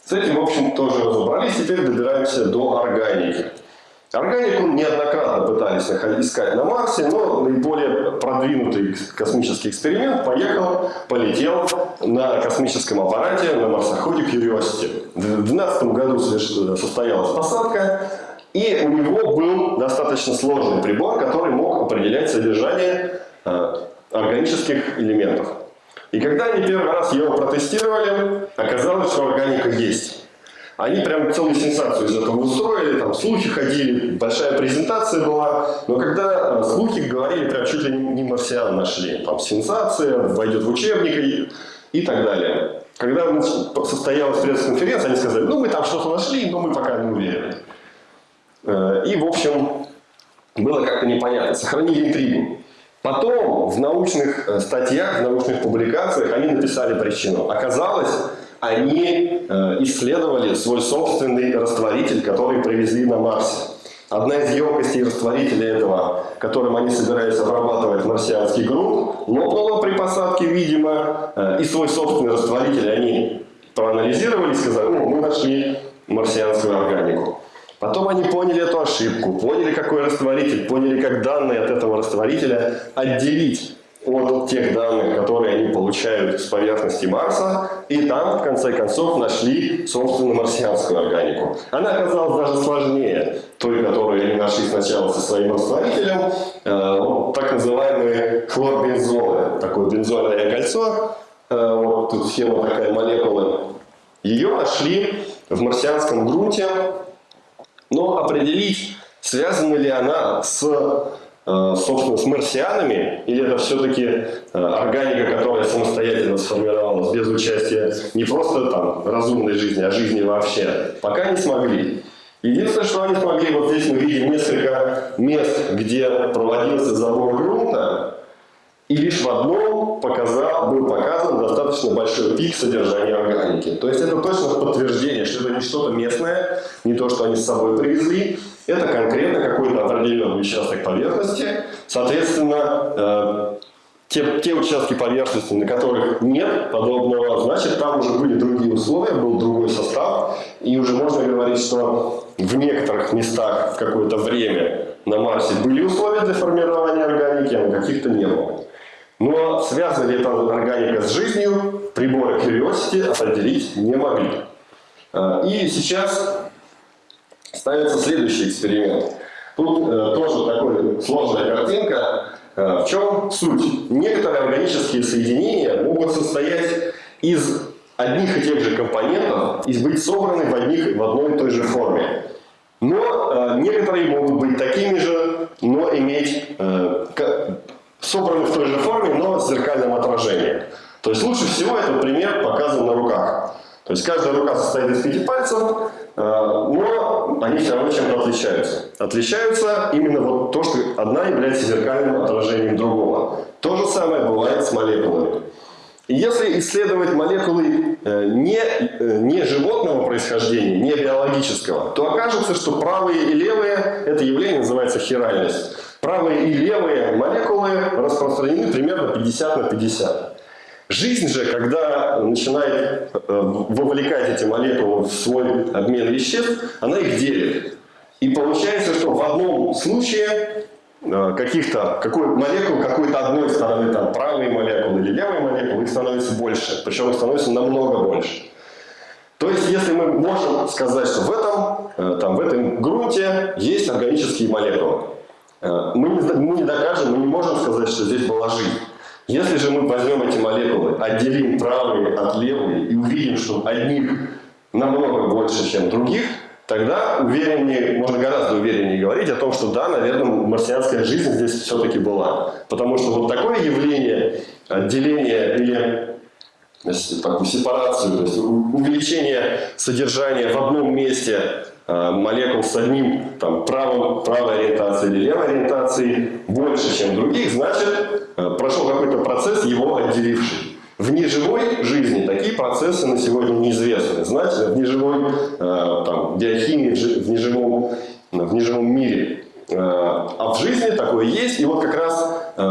С этим, в общем, тоже разобрались. Теперь добираемся до органики. Органику неоднократно пытались искать на Марсе, но наиболее продвинутый космический эксперимент поехал, полетел на космическом аппарате на марсоходе Curiosity. В 2012 году состоялась посадка, и у него был достаточно сложный прибор, который мог определять содержание э, органических элементов. И когда они первый раз его протестировали, оказалось, что органика есть. Они прям целую сенсацию из этого устроили, там слухи ходили, большая презентация была. Но когда э, слухи говорили, прям чуть ли не марсиан нашли. Там сенсация, войдет в учебник и, и так далее. Когда состоялась пресс-конференция, они сказали, ну мы там что-то нашли, но мы пока не уверены. Э, и, в общем, было как-то непонятно. Сохранили интригу. Потом в научных э, статьях, в научных публикациях они написали причину. Оказалось, они э, исследовали свой собственный растворитель, который привезли на Марсе. Одна из емкостей растворителя этого, которым они собираются обрабатывать марсианский грунт, лопнула при посадке, видимо, э, и свой собственный растворитель они проанализировали и сказали, ну, мы нашли марсианскую органику. Потом они поняли эту ошибку, поняли, какой растворитель, поняли, как данные от этого растворителя отделить от тех данных, которые они получают с поверхности Марса, и там, в конце концов, нашли, собственно, марсианскую органику. Она оказалась даже сложнее той, которую они нашли сначала со своим растворителем, э, так называемые хлорбензолы, такое бензольное кольцо, э, вот тут схема такая молекулы. Ее нашли в марсианском грунте, но определить, связана ли она с Э, собственно, с марсианами, или это все-таки э, органика, которая самостоятельно сформировалась без участия не просто там разумной жизни, а жизни вообще, пока не смогли. Единственное, что они смогли, вот здесь мы видим несколько мест, где проводился забор грунта, и лишь в одном показал, был показан достаточно большой пик содержания органики. То есть это точно подтверждение, что это не что-то местное, не то, что они с собой привезли, это конкретно какой-то определенный участок поверхности. Соответственно, э, те, те участки поверхности, на которых нет подобного, значит, там уже были другие условия, был другой состав, и уже можно говорить, что в некоторых местах в какое-то время на Марсе были условия для формирования органики, а на каких-то не было. Но связана ли эта органика с жизнью, приборы Curiosity определить не могли. Э, и сейчас ставится следующий эксперимент. Тут э, тоже такая сложная картинка. Э, в чем суть? Некоторые органические соединения могут состоять из одних и тех же компонентов и быть собраны в, одних, в одной и той же форме. Но некоторые могут быть такими же, но иметь собраны в той же форме, но с зеркальным отражением. То есть лучше всего этот пример показан на руках. То есть каждая рука состоит из пяти пальцев, э, но они все равно чем-то отличаются. Отличаются именно вот то, что одна является зеркальным отражением другого. То же самое бывает с молекулами. И если исследовать молекулы э, не, э, не животного происхождения, не биологического, то окажется, что правые и левые, это явление называется хиральность. Правые и левые молекулы распространены примерно 50 на 50. Жизнь же, когда начинает э, вовлекать эти молекулы в свой обмен веществ, она их делит. И получается, что в одном случае э, каких-то, какой молекул какой-то одной стороны, там, правые молекулы или левые молекулы, их становится больше. Причем их становится намного больше. То есть, если мы можем сказать, что в этом, э, там, в этом грунте есть органические молекулы, мы не, мы не докажем, мы не можем сказать, что здесь была жизнь. Если же мы возьмем эти молекулы, отделим правые от левые и увидим, что одних намного больше, чем других, тогда увереннее, можно гораздо увереннее говорить о том, что да, наверное, марсианская жизнь здесь все-таки была. Потому что вот такое явление отделения или такую сепарацию, то есть увеличение содержания в одном месте молекул с одним там, правым, правой ориентацией или левой ориентацией больше, чем других, значит, а, прошел какой-то процесс, его отделивший. В неживой жизни такие процессы на сегодня неизвестны. Значит, в неживой э, там, биохимии, в неживом, в неживом мире э, а в жизни такое есть. И вот как раз э,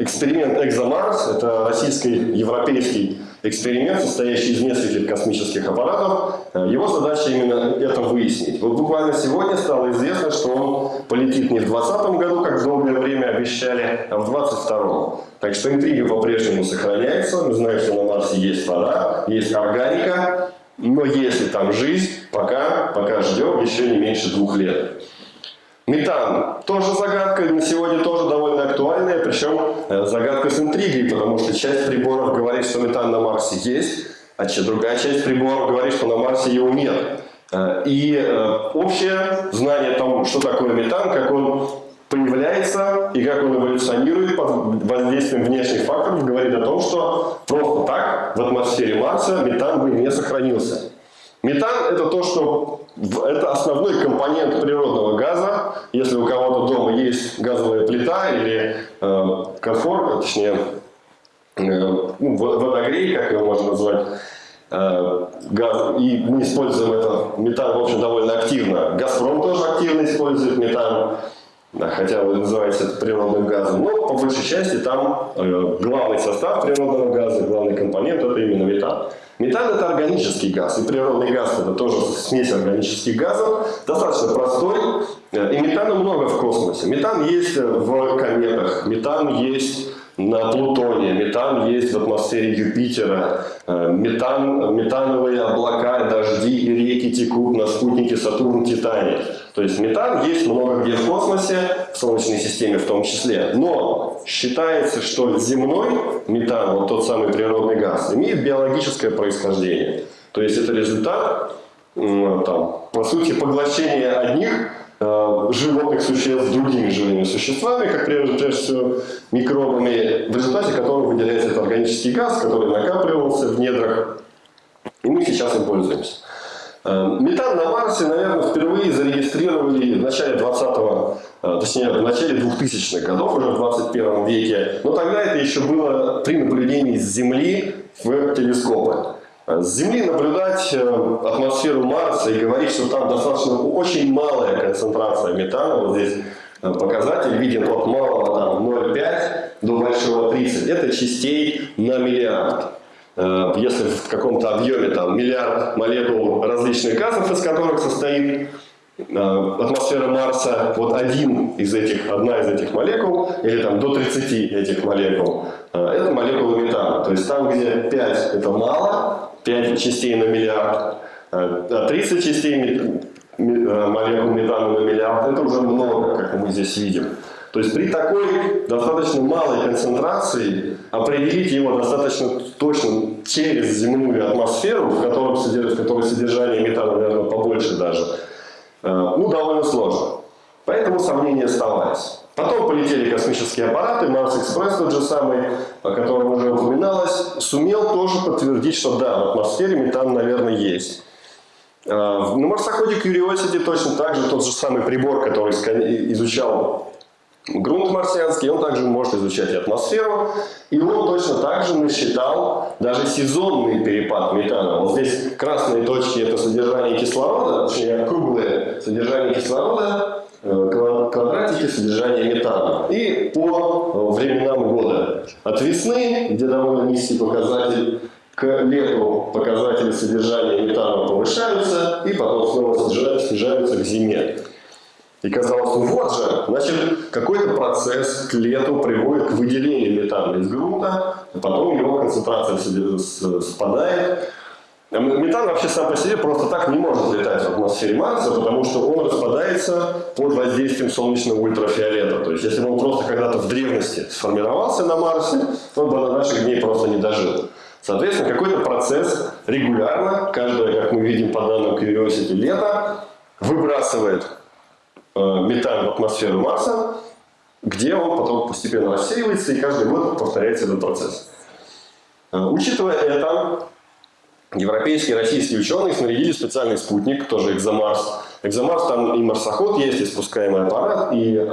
эксперимент «Экзомарс» – это российско-европейский эксперимент, состоящий из нескольких космических аппаратов. Э, его задача именно это выяснить. Вот буквально сегодня стало известно, что он полетит не в 2020 году, как долгое время обещали, а в 2022. Так что интрига по-прежнему сохраняется. Мы знаем, что на Марсе есть вода, есть органика, но если там жизнь, пока, пока ждем еще не меньше двух лет. Метан тоже загадка, на сегодня тоже довольно актуальная, причем э, загадка с интригой, потому что часть приборов говорит, что метан на Марсе есть, а другая часть приборов говорит, что на Марсе его нет. Э, и э, общее знание о том, что такое метан, как он появляется и как он эволюционирует под воздействием внешних факторов, говорит о том, что просто так в атмосфере Марса метан бы не сохранился. Метан – это то, что это основной компонент природного газа. Если у кого-то дома есть газовая плита или э, конфор, точнее, э, ну, водогрей, как его можно назвать, э, газ, и мы используем это метан, в общем, довольно активно. «Газпром» тоже активно использует метан, хотя вы называете это природным газом. Но по большей части там э, главный состав природного газа, главный компонент – это именно метан. Метан – это органический газ, и природный газ – это тоже смесь органических газов, достаточно простой, и метана много в космосе. Метан есть в кометах, метан есть на Плутоне, метан есть в атмосфере Юпитера, э, метан, метановые облака, дожди и реки текут на спутнике Сатурн, Титане. То есть метан есть много где в космосе, в Солнечной системе в том числе. Но считается, что земной метан, вот тот самый природный газ, имеет биологическое происхождение. То есть это результат, там, по сути, поглощения одних животных существ другими живыми существами, как прежде, прежде всего микробами, в результате которого выделяется этот органический газ, который накапливался в недрах, и мы сейчас им пользуемся. Э, метан на Марсе, наверное, впервые зарегистрировали в начале 20-го, э, точнее, в начале 2000-х годов, уже в 21 веке. Но тогда это еще было при наблюдении с Земли в телескопы. С Земли наблюдать э, атмосферу Марса и говорить, что там достаточно очень малая концентрация метана, вот здесь э, показатель виден от малого там 0,5 до большого 30, это частей на миллиард. Э, если в каком-то объеме там миллиард молекул различных газов, из которых состоит атмосфера Марса, вот один из этих, одна из этих молекул, или там до 30 этих молекул, это молекула метана. То есть там, где 5 это мало, 5 частей на миллиард, 30 а частей э, молекул метана на миллиард, это уже много, как мы здесь видим. То есть при такой достаточно малой концентрации определить его достаточно точно через земную атмосферу, в, в которой содержание метана, наверное, побольше даже, э, ну, довольно сложно. Поэтому сомнения оставались. Потом полетели космические аппараты, Марс-экспресс тот же самый, о котором уже упоминалось, сумел тоже подтвердить, что да, в атмосфере метан, наверное, есть. А, на марсоходе Curiosity точно так же тот же самый прибор, который изучал грунт марсианский, он также может изучать атмосферу. И он точно так же насчитал даже сезонный перепад метана. Вот здесь красные точки – это содержание кислорода, точнее круглое содержание кислорода, Э, квадратики содержания метана. И по временам года. От весны, где довольно низкий показатель, к лету показатели содержания метана повышаются, и потом снова снижаются к зиме. И казалось, ну вот же, значит, какой-то процесс к лету приводит к выделению метана из грунта, а потом его концентрация спадает, Метан вообще сам по себе просто так не может летать в атмосфере Марса, потому что он распадается под воздействием солнечного ультрафиолета. То есть, если бы он просто когда-то в древности сформировался на Марсе, он бы на наших дней просто не дожил. Соответственно, какой-то процесс регулярно, каждое, как мы видим по данным Curiosity, лето, выбрасывает э, метан в атмосферу Марса, где он потом постепенно рассеивается, и каждый год повторяется этот процесс. Э, учитывая это, Европейские и российские ученые снарядили специальный спутник, тоже Экзомарс. Экзомарс там и марсоход есть, и спускаемый аппарат, и э,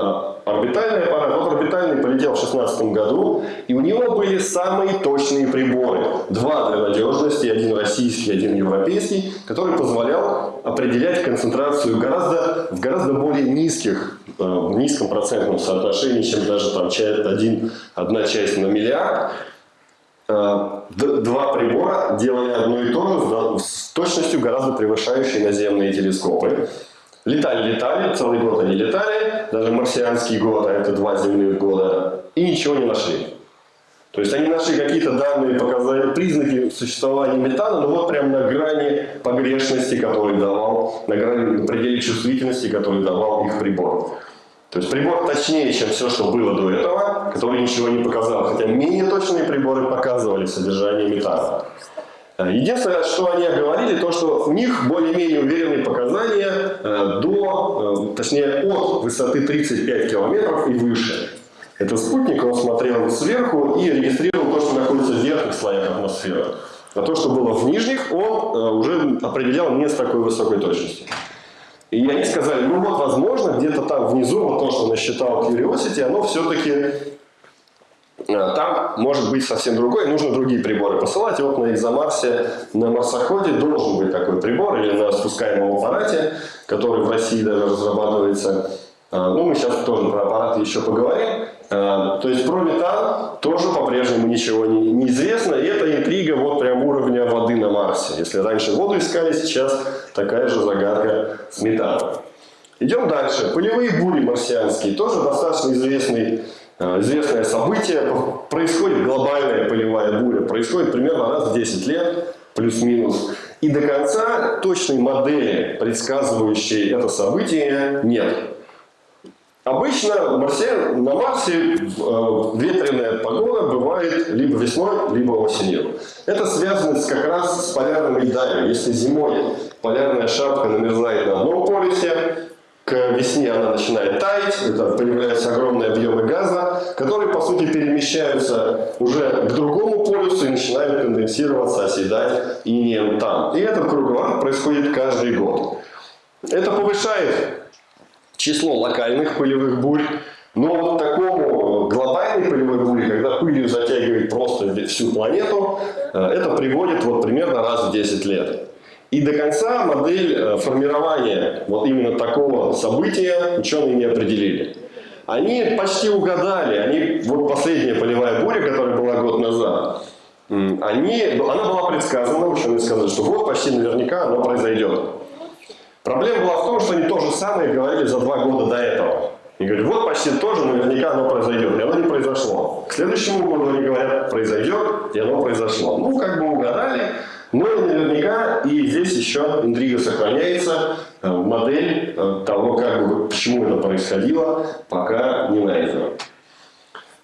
орбитальный аппарат. Вот орбитальный полетел в 2016 году, и у него были самые точные приборы. Два для надежности, один российский, один европейский, который позволял определять концентрацию гораздо, в гораздо более низких в низком процентном соотношении, чем даже там один, одна часть на миллиард. Два прибора делали одно и то же с точностью гораздо превышающей наземные телескопы. Летали, летали, целый год они летали, даже марсианский год, а это два земных года, и ничего не нашли. То есть они нашли какие-то данные, показали признаки существования метана, но вот прямо на грани погрешности, который давал, на грани на пределе чувствительности, который давал их прибор. То есть прибор точнее, чем все, что было до этого, который ничего не показал, хотя менее точные приборы показывали содержание метана. Единственное, что они говорили, то, что у них более-менее уверенные показания э, до, э, точнее, от высоты 35 километров и выше. Это спутник, он смотрел сверху и регистрировал то, что находится в верхних слоях атмосферы. А то, что было в нижних, он э, уже определял не с такой высокой точностью. И они сказали, ну вот, возможно, где-то там внизу, вот то, что насчитал Curiosity, оно все-таки Э, там может быть совсем другой, нужно другие приборы посылать. Вот на Экзомарсе, на марсоходе должен быть такой прибор или на спускаемом аппарате, который в России даже разрабатывается. Э, ну, мы сейчас тоже про аппараты еще поговорим. Э, то есть про метан тоже по-прежнему ничего не, не известно. И это интрига вот прям уровня воды на Марсе. Если раньше воду искали, сейчас такая же загадка с метаном. Идем дальше. Полевые бури марсианские. Тоже достаточно известный Э, известное событие, происходит глобальная полевая буря, происходит примерно раз в 10 лет, плюс-минус. И до конца точной модели, предсказывающей это событие, нет. Обычно Марсе, на Марсе э, ветреная погода бывает либо весной, либо осенью. Это связано как раз с полярными льдами. Если зимой полярная шапка намерзает на одном полюсе, к весне она начинает таять, это появляются огромные объемы газа, которые, по сути, перемещаются уже к другому полюсу и начинают конденсироваться, оседать инеем там. И этот круговорот происходит каждый год. Это повышает число локальных пылевых бурь, но вот такому глобальной пылевой буре, когда пылью затягивает просто всю планету, э, это приводит вот примерно раз в 10 лет. И до конца модель э, формирования вот именно такого события ученые не определили. Они почти угадали, они, вот последняя полевая буря, которая была год назад, они, она была предсказана, ученые сказали, что вот почти наверняка оно произойдет. Проблема была в том, что они то же самое говорили за два года до этого. И говорят, вот почти тоже наверняка оно произойдет, и оно не произошло. К следующему году они говорят, произойдет, и оно произошло. Ну, как бы угадали, но наверняка и здесь еще интрига сохраняется, э, модель э, того, как, почему это происходило, пока не найдена.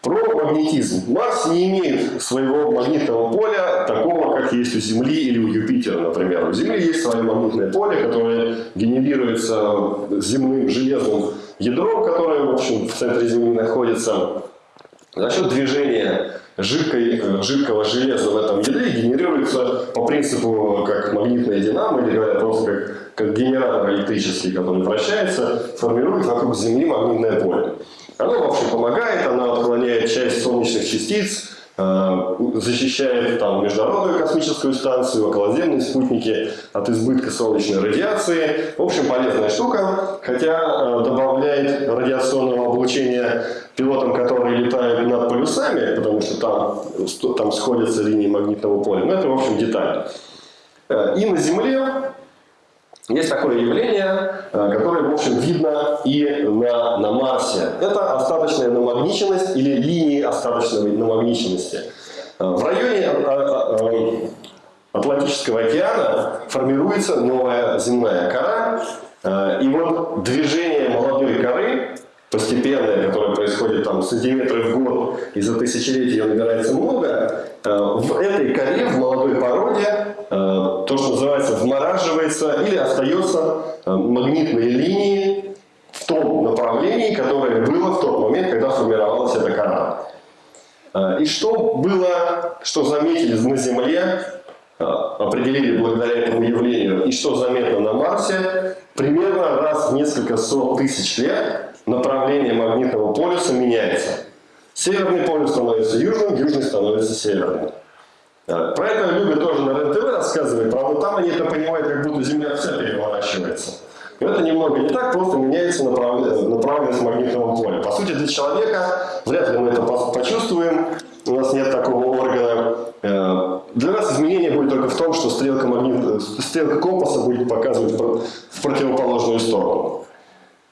Про магнетизм. Марс не имеет своего магнитного поля, такого, как есть у Земли или у Юпитера, например. У Земли есть свое магнитное поле, которое генерируется земным железным ядром, которое, в общем, в центре Земли находится. За счет движения жидкой, э, жидкого железа в этом ядре генерируется по принципу как магнитная динамо, или говоря просто как, как генератор электрический, который вращается, формирует вокруг Земли магнитное поле. Оно вообще помогает, оно отклоняет часть солнечных частиц, Э, защищает там, Международную космическую станцию, околоземные спутники от избытка солнечной радиации. В общем, полезная штука, хотя э, добавляет радиационного облучения пилотам, которые летают над полюсами, потому что там, там сходятся линии магнитного поля. Но это, в общем, деталь. Э, и на Земле есть такое явление, э, которое, в общем, видно и на, на Марсе. Это остаточная намагниченность или линии остаточной намагниченности. Э, в районе э, Атлантического океана формируется новая земная кора. И вот движение молодой коры, постепенное, которое происходит там сантиметры в год, и за тысячелетия ее набирается много, в этой коре, в молодой породе, Э, то, что называется, вмораживается или остается э, магнитные линии в том направлении, которое было в тот момент, когда формировалась эта кора. Э, и что было, что заметили на Земле, определили благодаря этому явлению, и что заметно на Марсе, примерно раз в несколько сот тысяч лет направление магнитного полюса меняется. Северный полюс становится южным, южный становится северным. Про это любят тоже на РЕН-ТВ рассказывать, правда там они это понимают, как будто Земля вся переворачивается. Но это немного не так, просто меняется направленность магнитного поля. По сути, для человека вряд ли мы это почувствуем, у нас нет такого органа. Э, для нас изменение будет только в том, что стрелка, магнит... стрелка компаса будет показывать в противоположную сторону.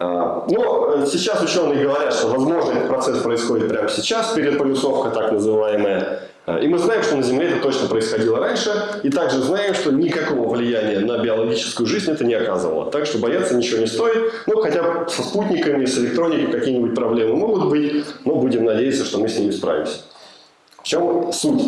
Э, но сейчас ученые говорят, что возможно этот процесс происходит прямо сейчас, переполюсовка так называемая. Э, и мы знаем, что на Земле это точно происходило раньше, и также знаем, что никакого влияния на биологическую жизнь это не оказывало. Так что бояться ничего не стоит. Ну, хотя со спутниками, с электроникой какие-нибудь проблемы могут быть, но будем надеяться, что мы с ними справимся. В чем суть?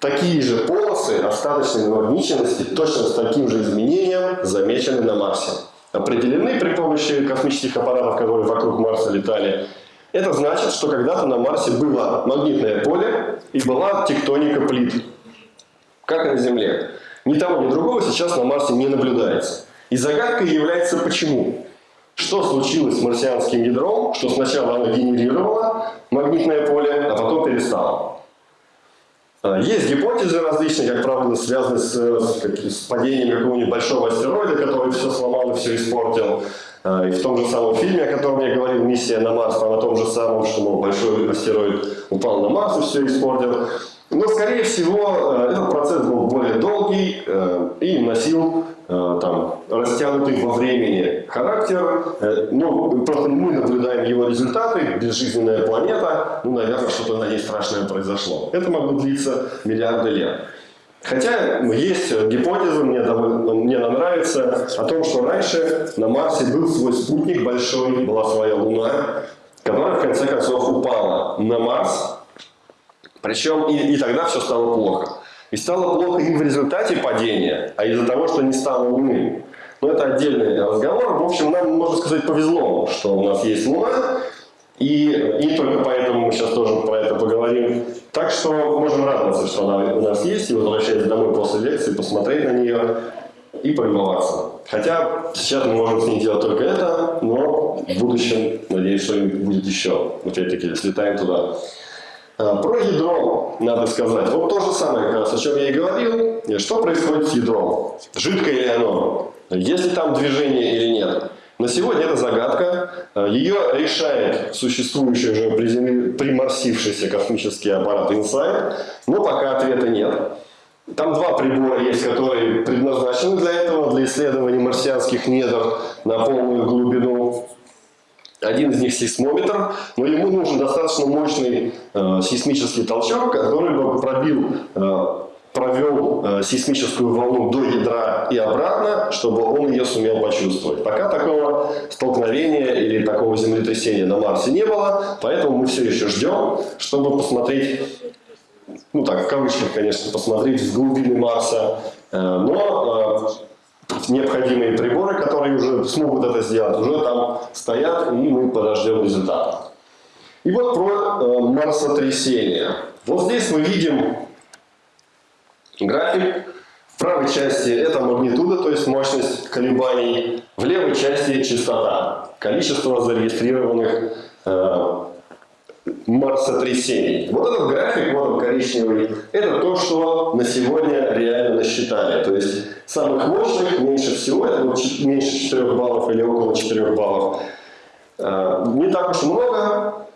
Такие же полосы остаточной намагниченности точно с таким же изменением замечены на Марсе. Определены при помощи космических аппаратов, которые вокруг Марса летали. Это значит, что когда-то на Марсе было магнитное поле и была тектоника плит. Как и на Земле. Ни того, ни другого сейчас на Марсе не наблюдается. И загадкой является почему. Что случилось с марсианским ядром, что сначала оно генерировало магнитное поле, а потом перестало. А, есть гипотезы различные, как правило, связанные с, с, падением какого-нибудь большого астероида, который все сломал и все испортил. А, и в том же самом фильме, о котором я говорил, «Миссия на Марс», там о том же самом, что мол, большой астероид упал на Марс и все испортил. Но, скорее всего, э, этот процесс был более долгий э, и носил э, там, растянутый во времени характер. Ну, просто мы наблюдаем его результаты, безжизненная планета, ну, наверное, что-то на ней страшное произошло. Это могло длиться миллиарды лет. Хотя есть гипотеза, мне, довольно, мне она нравится, о том, что раньше на Марсе был свой спутник большой, была своя Луна, которая в конце концов упала на Марс, причем и, и тогда все стало плохо. И стало плохо не в результате падения, а из-за того, что не стало Луны. Но это отдельный разговор. В общем, нам, можно сказать, повезло, что у нас есть Луна. И, и не только поэтому мы сейчас тоже про это поговорим. Так что можем радоваться, что она у нас есть, и возвращаясь домой после лекции, посмотреть на нее и полюбоваться. Хотя сейчас мы можем с ней делать только это, но в будущем, надеюсь, что-нибудь будет еще. Опять-таки, слетаем туда. А, про ядро надо сказать. Вот то же самое, как раз, о чем я и говорил. Что происходит с ядром? Жидкое ли оно? Есть ли там движение или нет? На сегодня это загадка. А, Ее решает существующий уже приморсившийся космический аппарат InSight. Но пока ответа нет. Там два прибора есть, которые предназначены для этого, для исследования марсианских недр на полную глубину. Один из них сейсмометр, но ему нужен достаточно мощный э, сейсмический толчок, который бы пробил, э, провел э, сейсмическую волну до ядра и обратно, чтобы он ее сумел почувствовать. Пока такого столкновения или такого землетрясения на Марсе не было, поэтому мы все еще ждем, чтобы посмотреть, ну так, в кавычках, конечно, посмотреть с глубины Марса, э, но э, необходимые приборы, которые уже смогут это сделать, уже там стоят, и мы подождем результата. И вот про э, марсотрясение. Вот здесь мы видим график. В правой части это магнитуда, то есть мощность колебаний. В левой части частота, количество зарегистрированных э, марсотрясений. Вот этот график, вот он коричневый, это то, что на сегодня реально насчитали. То есть самых мощных меньше всего, это меньше 4 баллов или около 4 баллов. Э, не так уж много,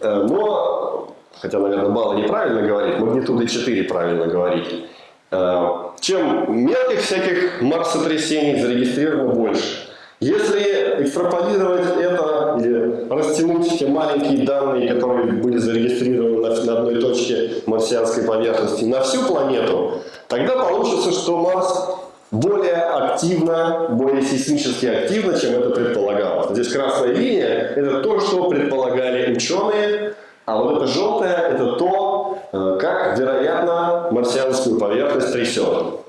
э, но, хотя, наверное, баллы неправильно говорить, магнитуды 4 правильно говорить. Э, чем мелких всяких марсотрясений зарегистрировано больше. Если экстраполировать это или растянуть те маленькие данные, которые были зарегистрированы на, одной точке марсианской поверхности, на всю планету, тогда получится, что Марс более активно, более сейсмически активно, чем это предполагалось. Здесь красная линия – это то, что предполагали ученые, а вот это желтое – это то, э, как, вероятно, марсианскую поверхность трясет.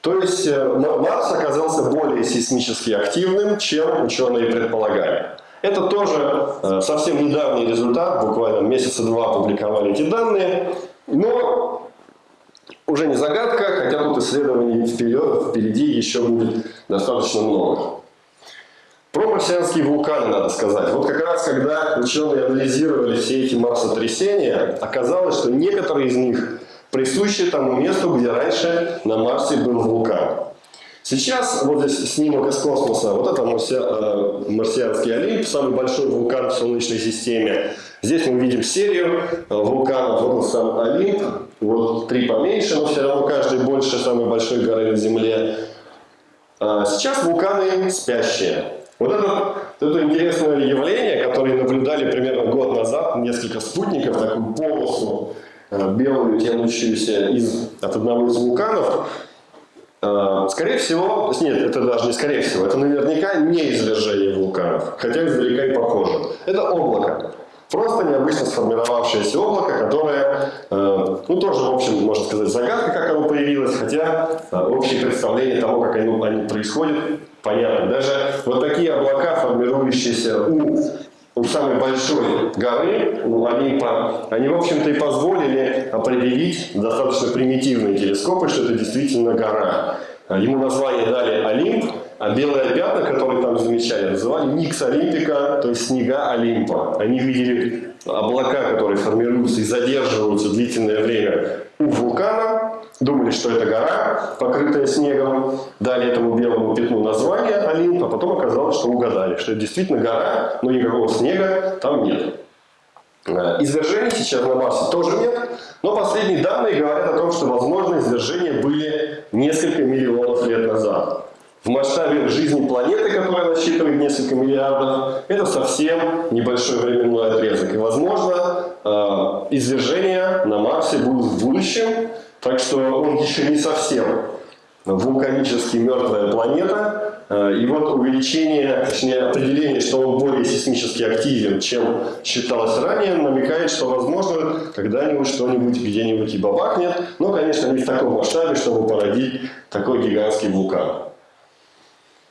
То есть э, Марс оказался более сейсмически активным, чем ученые предполагали. Это тоже э, совсем недавний результат, буквально месяца два публиковали эти данные, но уже не загадка, хотя тут исследований вперед, впереди еще будет достаточно много. Про марсианские вулканы надо сказать. Вот как раз когда ученые анализировали все эти марсотрясения, оказалось, что некоторые из них присущи тому месту, где раньше на Марсе был вулкан. Сейчас вот здесь снимок из космоса. Вот это марсиа, марсианский Олимп, самый большой вулкан в Солнечной системе. Здесь мы видим серию вулканов. Вот он сам Олимп. Вот три поменьше, но все равно каждый больше самой большой горы на Земле. Сейчас вулканы спящие. Вот это, это интересное явление, которое наблюдали примерно год назад, несколько спутников, такую полосу белую, тянущуюся из, от одного из вулканов. А, скорее всего, нет, это даже не скорее всего, это наверняка не извержение вулканов, хотя издалека и похоже. Это облако. Просто необычно сформировавшееся облако, которое, э, ну тоже, в общем, можно сказать, загадка, как оно появилось, хотя э, общее представление того, как они, они происходят, понятно. Даже вот такие облака, формирующиеся у у самой большой горы, у Олимпа, они, в общем-то, и позволили определить достаточно примитивные телескопы, что это действительно гора. Ему название дали Олимп, а белые пятна, которые там замечали, называли Никс Олимпика, то есть снега Олимпа. Они видели облака, которые формируются и задерживаются длительное время у вулкана, думали, что это гора, покрытая снегом, дали этому белому пятну название Олимп, а потом оказалось, что угадали, что это действительно гора, но никакого снега там нет. Э, извержений сейчас на Марсе тоже нет, но последние данные говорят о том, что, возможно, извержения были несколько миллионов лет назад. В масштабе жизни планеты, которая насчитывает несколько миллиардов, это совсем небольшой временной отрезок. И, возможно, э, извержения на Марсе будут в будущем, так что он еще не совсем вулканически мертвая планета. Э, и вот увеличение, точнее определение, что он более сейсмически активен, чем считалось ранее, намекает, что возможно когда-нибудь что-нибудь где-нибудь и бабахнет. Но, конечно, не в таком масштабе, чтобы породить такой гигантский вулкан.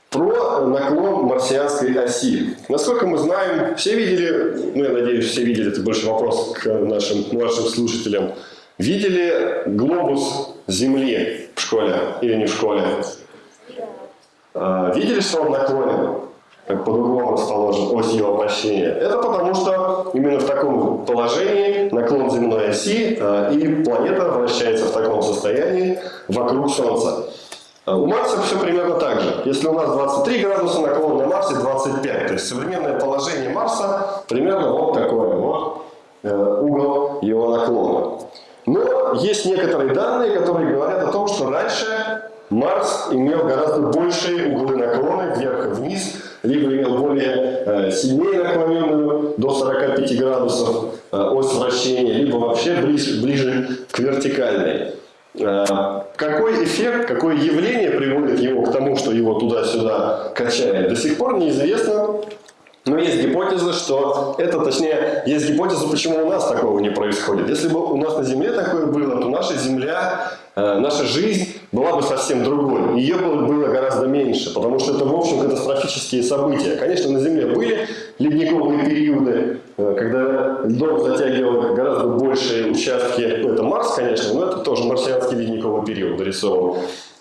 Про наклон марсианской оси. Насколько мы знаем, все видели, ну я надеюсь, все видели, это больше вопрос к нашим младшим слушателям, видели глобус Земли в школе или не в школе? А, видели, что он наклонен? Как под углом расположен ось его вращения. Это потому, что именно в таком положении наклон земной оси а, и планета вращается в таком состоянии вокруг Солнца. А у Марса все примерно так же. Если у нас 23 градуса, наклон на Марсе 25. То есть современное положение Марса примерно вот такое. Вот э, угол его наклона. Но есть некоторые данные, которые говорят о том, что раньше Марс имел гораздо большие углы наклона вверх и вниз, либо имел более э, сильнее наклоненную до 45 градусов э, ось вращения, либо вообще ближе, ближе к вертикальной. Э, какой эффект, какое явление приводит его к тому, что его туда-сюда качает, до сих пор неизвестно. Но есть гипотеза, что это, точнее, есть гипотеза, почему у нас такого не происходит. Если бы у нас на Земле такое было, то наша Земля, э, наша жизнь была бы совсем другой. Ее было, было гораздо меньше, потому что это, в общем, катастрофические события. Конечно, на Земле были ледниковые периоды, э, когда льдом затягивал гораздо большие участки. Это Марс, конечно, но это тоже марсианский ледниковый период нарисован.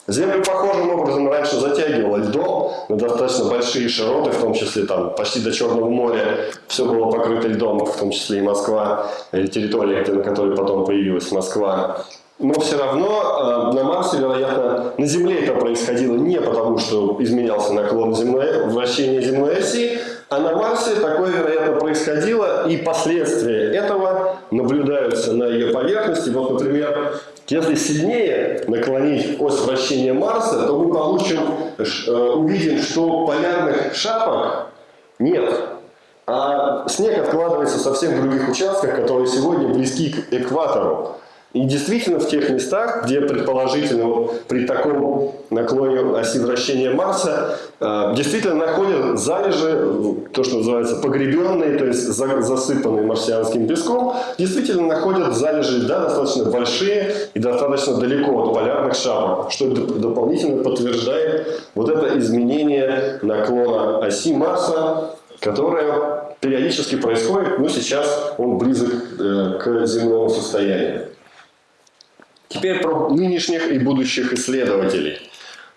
Землю похожим образом раньше затягивало льдом на достаточно большие широты, в том числе там почти до Черного моря. Все было покрыто льдом, в том числе и Москва, и территория, на которой потом появилась Москва. Но все равно э, на Марсе, вероятно, на Земле это происходило не потому, что изменялся наклон земной, вращения земной оси, а на Марсе такое, вероятно, происходило, и последствия этого наблюдаются на ее поверхности. Вот, например, если сильнее наклонить ось вращения Марса, то мы получим, э, увидим, что полярных шапок нет. А снег откладывается совсем в других участках, которые сегодня близки к экватору. И действительно в тех местах, где предположительно вот, при таком наклоне оси вращения Марса, э, действительно находят залежи, то, что называется погребенные, то есть за, засыпанные марсианским песком, действительно находят залежи да, достаточно большие и достаточно далеко от полярных шапок, что дополнительно подтверждает вот это изменение наклона оси Марса, которое периодически происходит, но сейчас он близок э, к земному состоянию. Теперь про нынешних и будущих исследователей.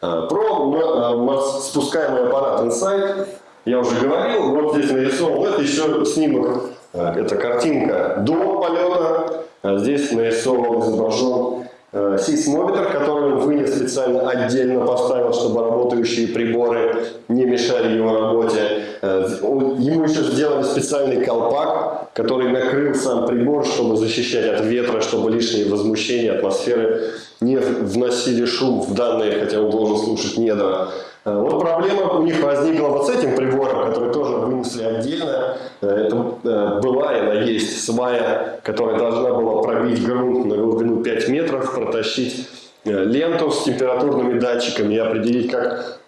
А, про э, спускаемый аппарат Insight я уже говорил. Вот здесь нарисован. Это еще снимок. Э, это картинка до полета. Здесь нарисован, изображен э, сейсмометр, который вынес специально отдельно поставил, чтобы работающие приборы не мешали его работе. Э, ему еще сделали специальный колпак, который накрыл сам прибор, чтобы защищать от ветра, чтобы лишние возмущения атмосферы не вносили шум в данные, хотя он должен слушать недра. Э, вот проблема у них возникла вот с этим прибором, который тоже вынесли отдельно. Э, это э, была она есть свая, которая должна была пробить грунт на глубину 5 метров, протащить ленту с температурными датчиками и определить, как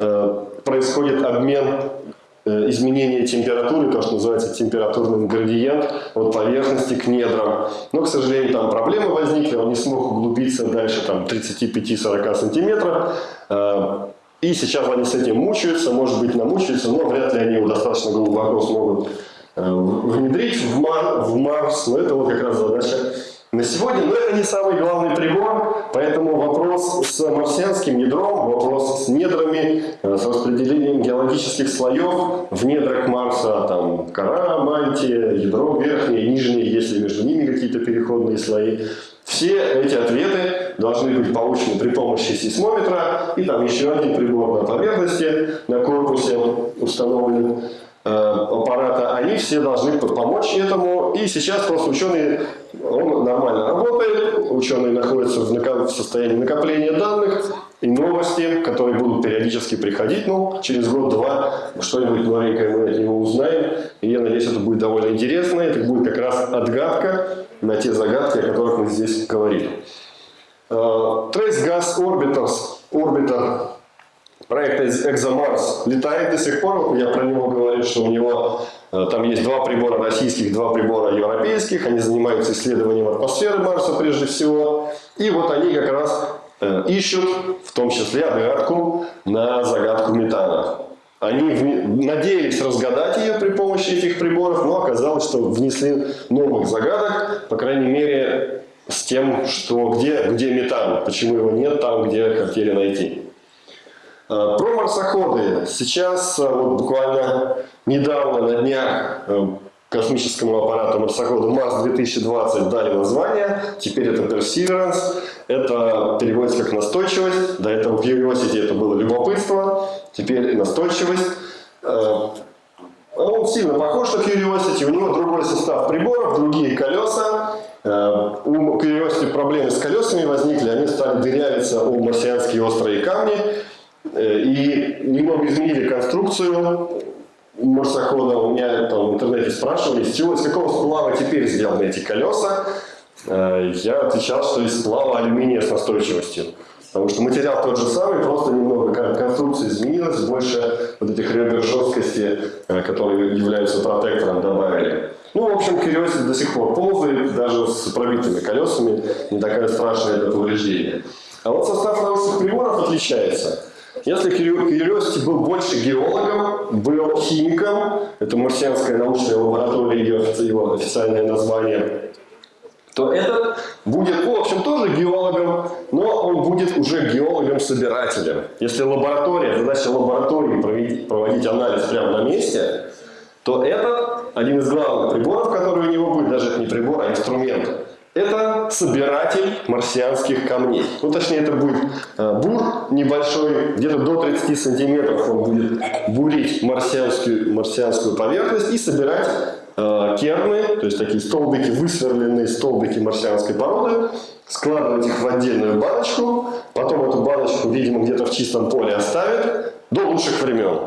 происходит обмен изменения температуры, то, что называется температурный градиент от поверхности к недрам. Но, к сожалению, там проблемы возникли, он не смог углубиться дальше там, 35-40 сантиметров. И сейчас они с этим мучаются, может быть, намучаются, но вряд ли они его достаточно глубоко смогут э, внедрить в, Мар, в Марс. Но это вот как раз задача на сегодня. Но это не самый главный прибор, поэтому вопрос с марсианским ядром, вопрос с недрами, э, с распределением геологических слоев в недрах Марса, там кора, мантия, ядро верхнее, нижнее, если между ними какие-то переходные слои. Все эти ответы должны быть получены при помощи сейсмометра и там еще один прибор на поверхности, на корпусе установлен э, аппарата. Они все должны помочь этому. И сейчас просто ученые, он нормально работает, ученые находятся в, состоянии накопления данных и новости, которые будут периодически приходить. Ну, через год-два что-нибудь новенькое мы от него узнаем. И я надеюсь, это будет довольно интересно. Это будет как раз отгадка на те загадки, о которых мы здесь говорили. Э, Trace Gas Orbiters, Orbiter проекта ExoMars летает до сих пор. Я про него говорил, что у него э, там есть два прибора российских, два прибора европейских. Они занимаются исследованием атмосферы Марса прежде всего. И вот они как раз э, ищут, в том числе, отгадку на загадку метана. Они надеялись разгадать ее при помощи этих приборов, но оказалось, что внесли новых загадок, по крайней мере, с тем, что где, где метан, почему его нет там, где хотели найти. А, про марсоходы. Сейчас, а, вот буквально недавно, на днях, а, космическому аппарату марсоходу Марс-2020 дали название. Теперь это Perseverance. Это переводится как настойчивость. До этого в Curiosity это было любопытство. Теперь настойчивость. Он сильно похож на Curiosity. У него другой состав приборов, другие колеса. Э, у Curiosity проблемы с колесами возникли. Они стали дырявиться у марсианские острые камни. Э, и немного изменили конструкцию марсохода. У меня там в интернете спрашивали, из чего, из какого сплава теперь сделаны эти колеса. Э, я отвечал, что из сплава алюминия с настойчивостью. Потому что материал тот же самый, просто немного конструкция изменилась, больше вот этих ребер жесткости, э, которые являются протектором, добавили. Ну, в общем, Curiosity до сих пор ползает, даже с пробитыми колесами, не такая страшная это повреждение. А вот состав научных приборов отличается. Если Curiosity был больше геологом, был химиком, это марсианская научная лаборатория, его официальное название, то этот будет, в общем, тоже геологом, но он будет уже геологом-собирателем. Если лаборатория, задача лаборатории проводить, проводить анализ прямо на месте, то этот один из главных приборов, который у него будет, даже не прибор, а инструмент, это собиратель марсианских камней. Ну, точнее, это будет э, бур небольшой, где-то до 30 сантиметров он будет бурить марсианскую, марсианскую поверхность и собирать керны, то есть такие столбики, высверленные столбики марсианской породы, складывать их в отдельную баночку, потом эту баночку, видимо, где-то в чистом поле оставят до лучших времен.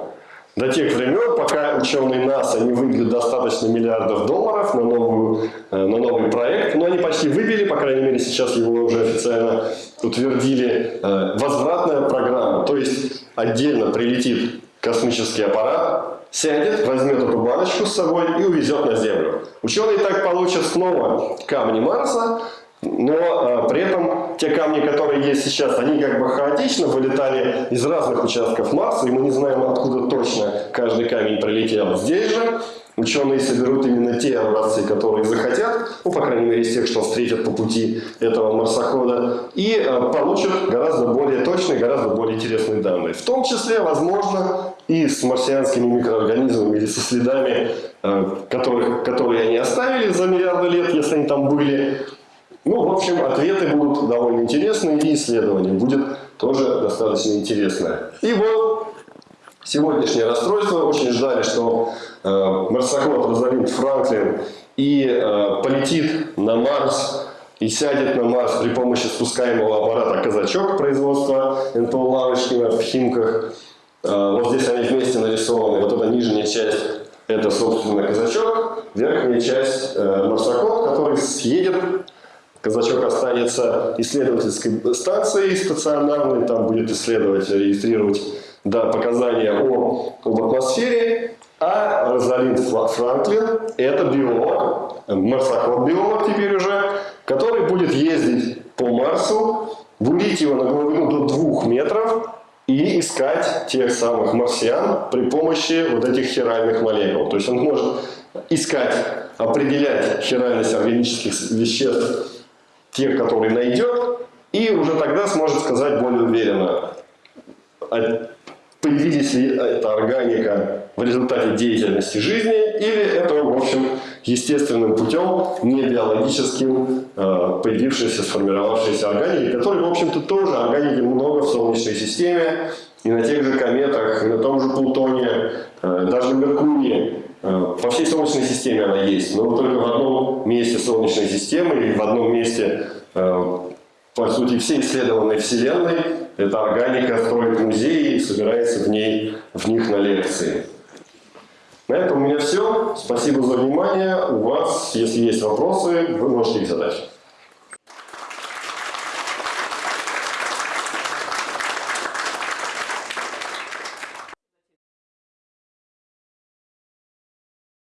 До тех времен, пока ученые НАСА не выбьют достаточно миллиардов долларов на, новую, э, на новый проект, но они почти выбили, по крайней мере сейчас его уже официально утвердили, э, возвратная программа, то есть отдельно прилетит космический аппарат, сядет, возьмет эту баночку с собой и увезет на Землю. Ученые так получат снова камни Марса, но а, при этом те камни, которые есть сейчас, они как бы хаотично вылетали из разных участков Марса, и мы не знаем, откуда точно каждый камень прилетел. Здесь же ученые соберут именно те образцы, которые захотят, ну, по крайней мере, из тех, что встретят по пути этого марсохода, и а, получат гораздо более точные, гораздо более интересные данные. В том числе, возможно, и с марсианскими микроорганизмами или со следами, э, которых, которые они оставили за миллиарды лет, если они там были. Ну, в общем, ответы будут довольно интересные, и исследование будет тоже достаточно интересное. И вот сегодняшнее расстройство. Очень ждали, что э, марсоход Розалинд Франклин и э, полетит на Марс и сядет на Марс при помощи спускаемого аппарата «Казачок» производства НПО Лавочкина в Химках. Э, вот здесь они вместе нарисованы. Вот эта нижняя часть – это, собственно, «Казачок». Верхняя часть э, – марсоход, который съедет Казачок останется исследовательской станцией стационарной, там будет исследовать, регистрировать да, показания о, об атмосфере, а Розалинд Франклин – это биолог, марсоход-биолог теперь уже, который будет ездить по Марсу, бурить его на глубину до двух метров и искать тех самых марсиан при помощи вот этих хиральных молекул. То есть он может искать, определять хиральность органических веществ тех, которые найдет, и уже тогда сможет сказать более уверенно, а появились ли эта органика в результате деятельности жизни, или это, в общем, естественным путем, не биологическим, э, появившейся, сформировавшейся органики, которые, в общем-то, тоже органики много в Солнечной системе, и на тех же кометах, и на том же Плутоне, э, даже на Меркурии. Э, по всей Солнечной системе она есть, но только в одном месте Солнечной системы или в одном месте, э, по сути, всей исследованной Вселенной, эта органика строит музеи и собирается в, ней, в них на лекции. На этом у меня все. Спасибо за внимание. У вас, если есть вопросы, вы можете их задать.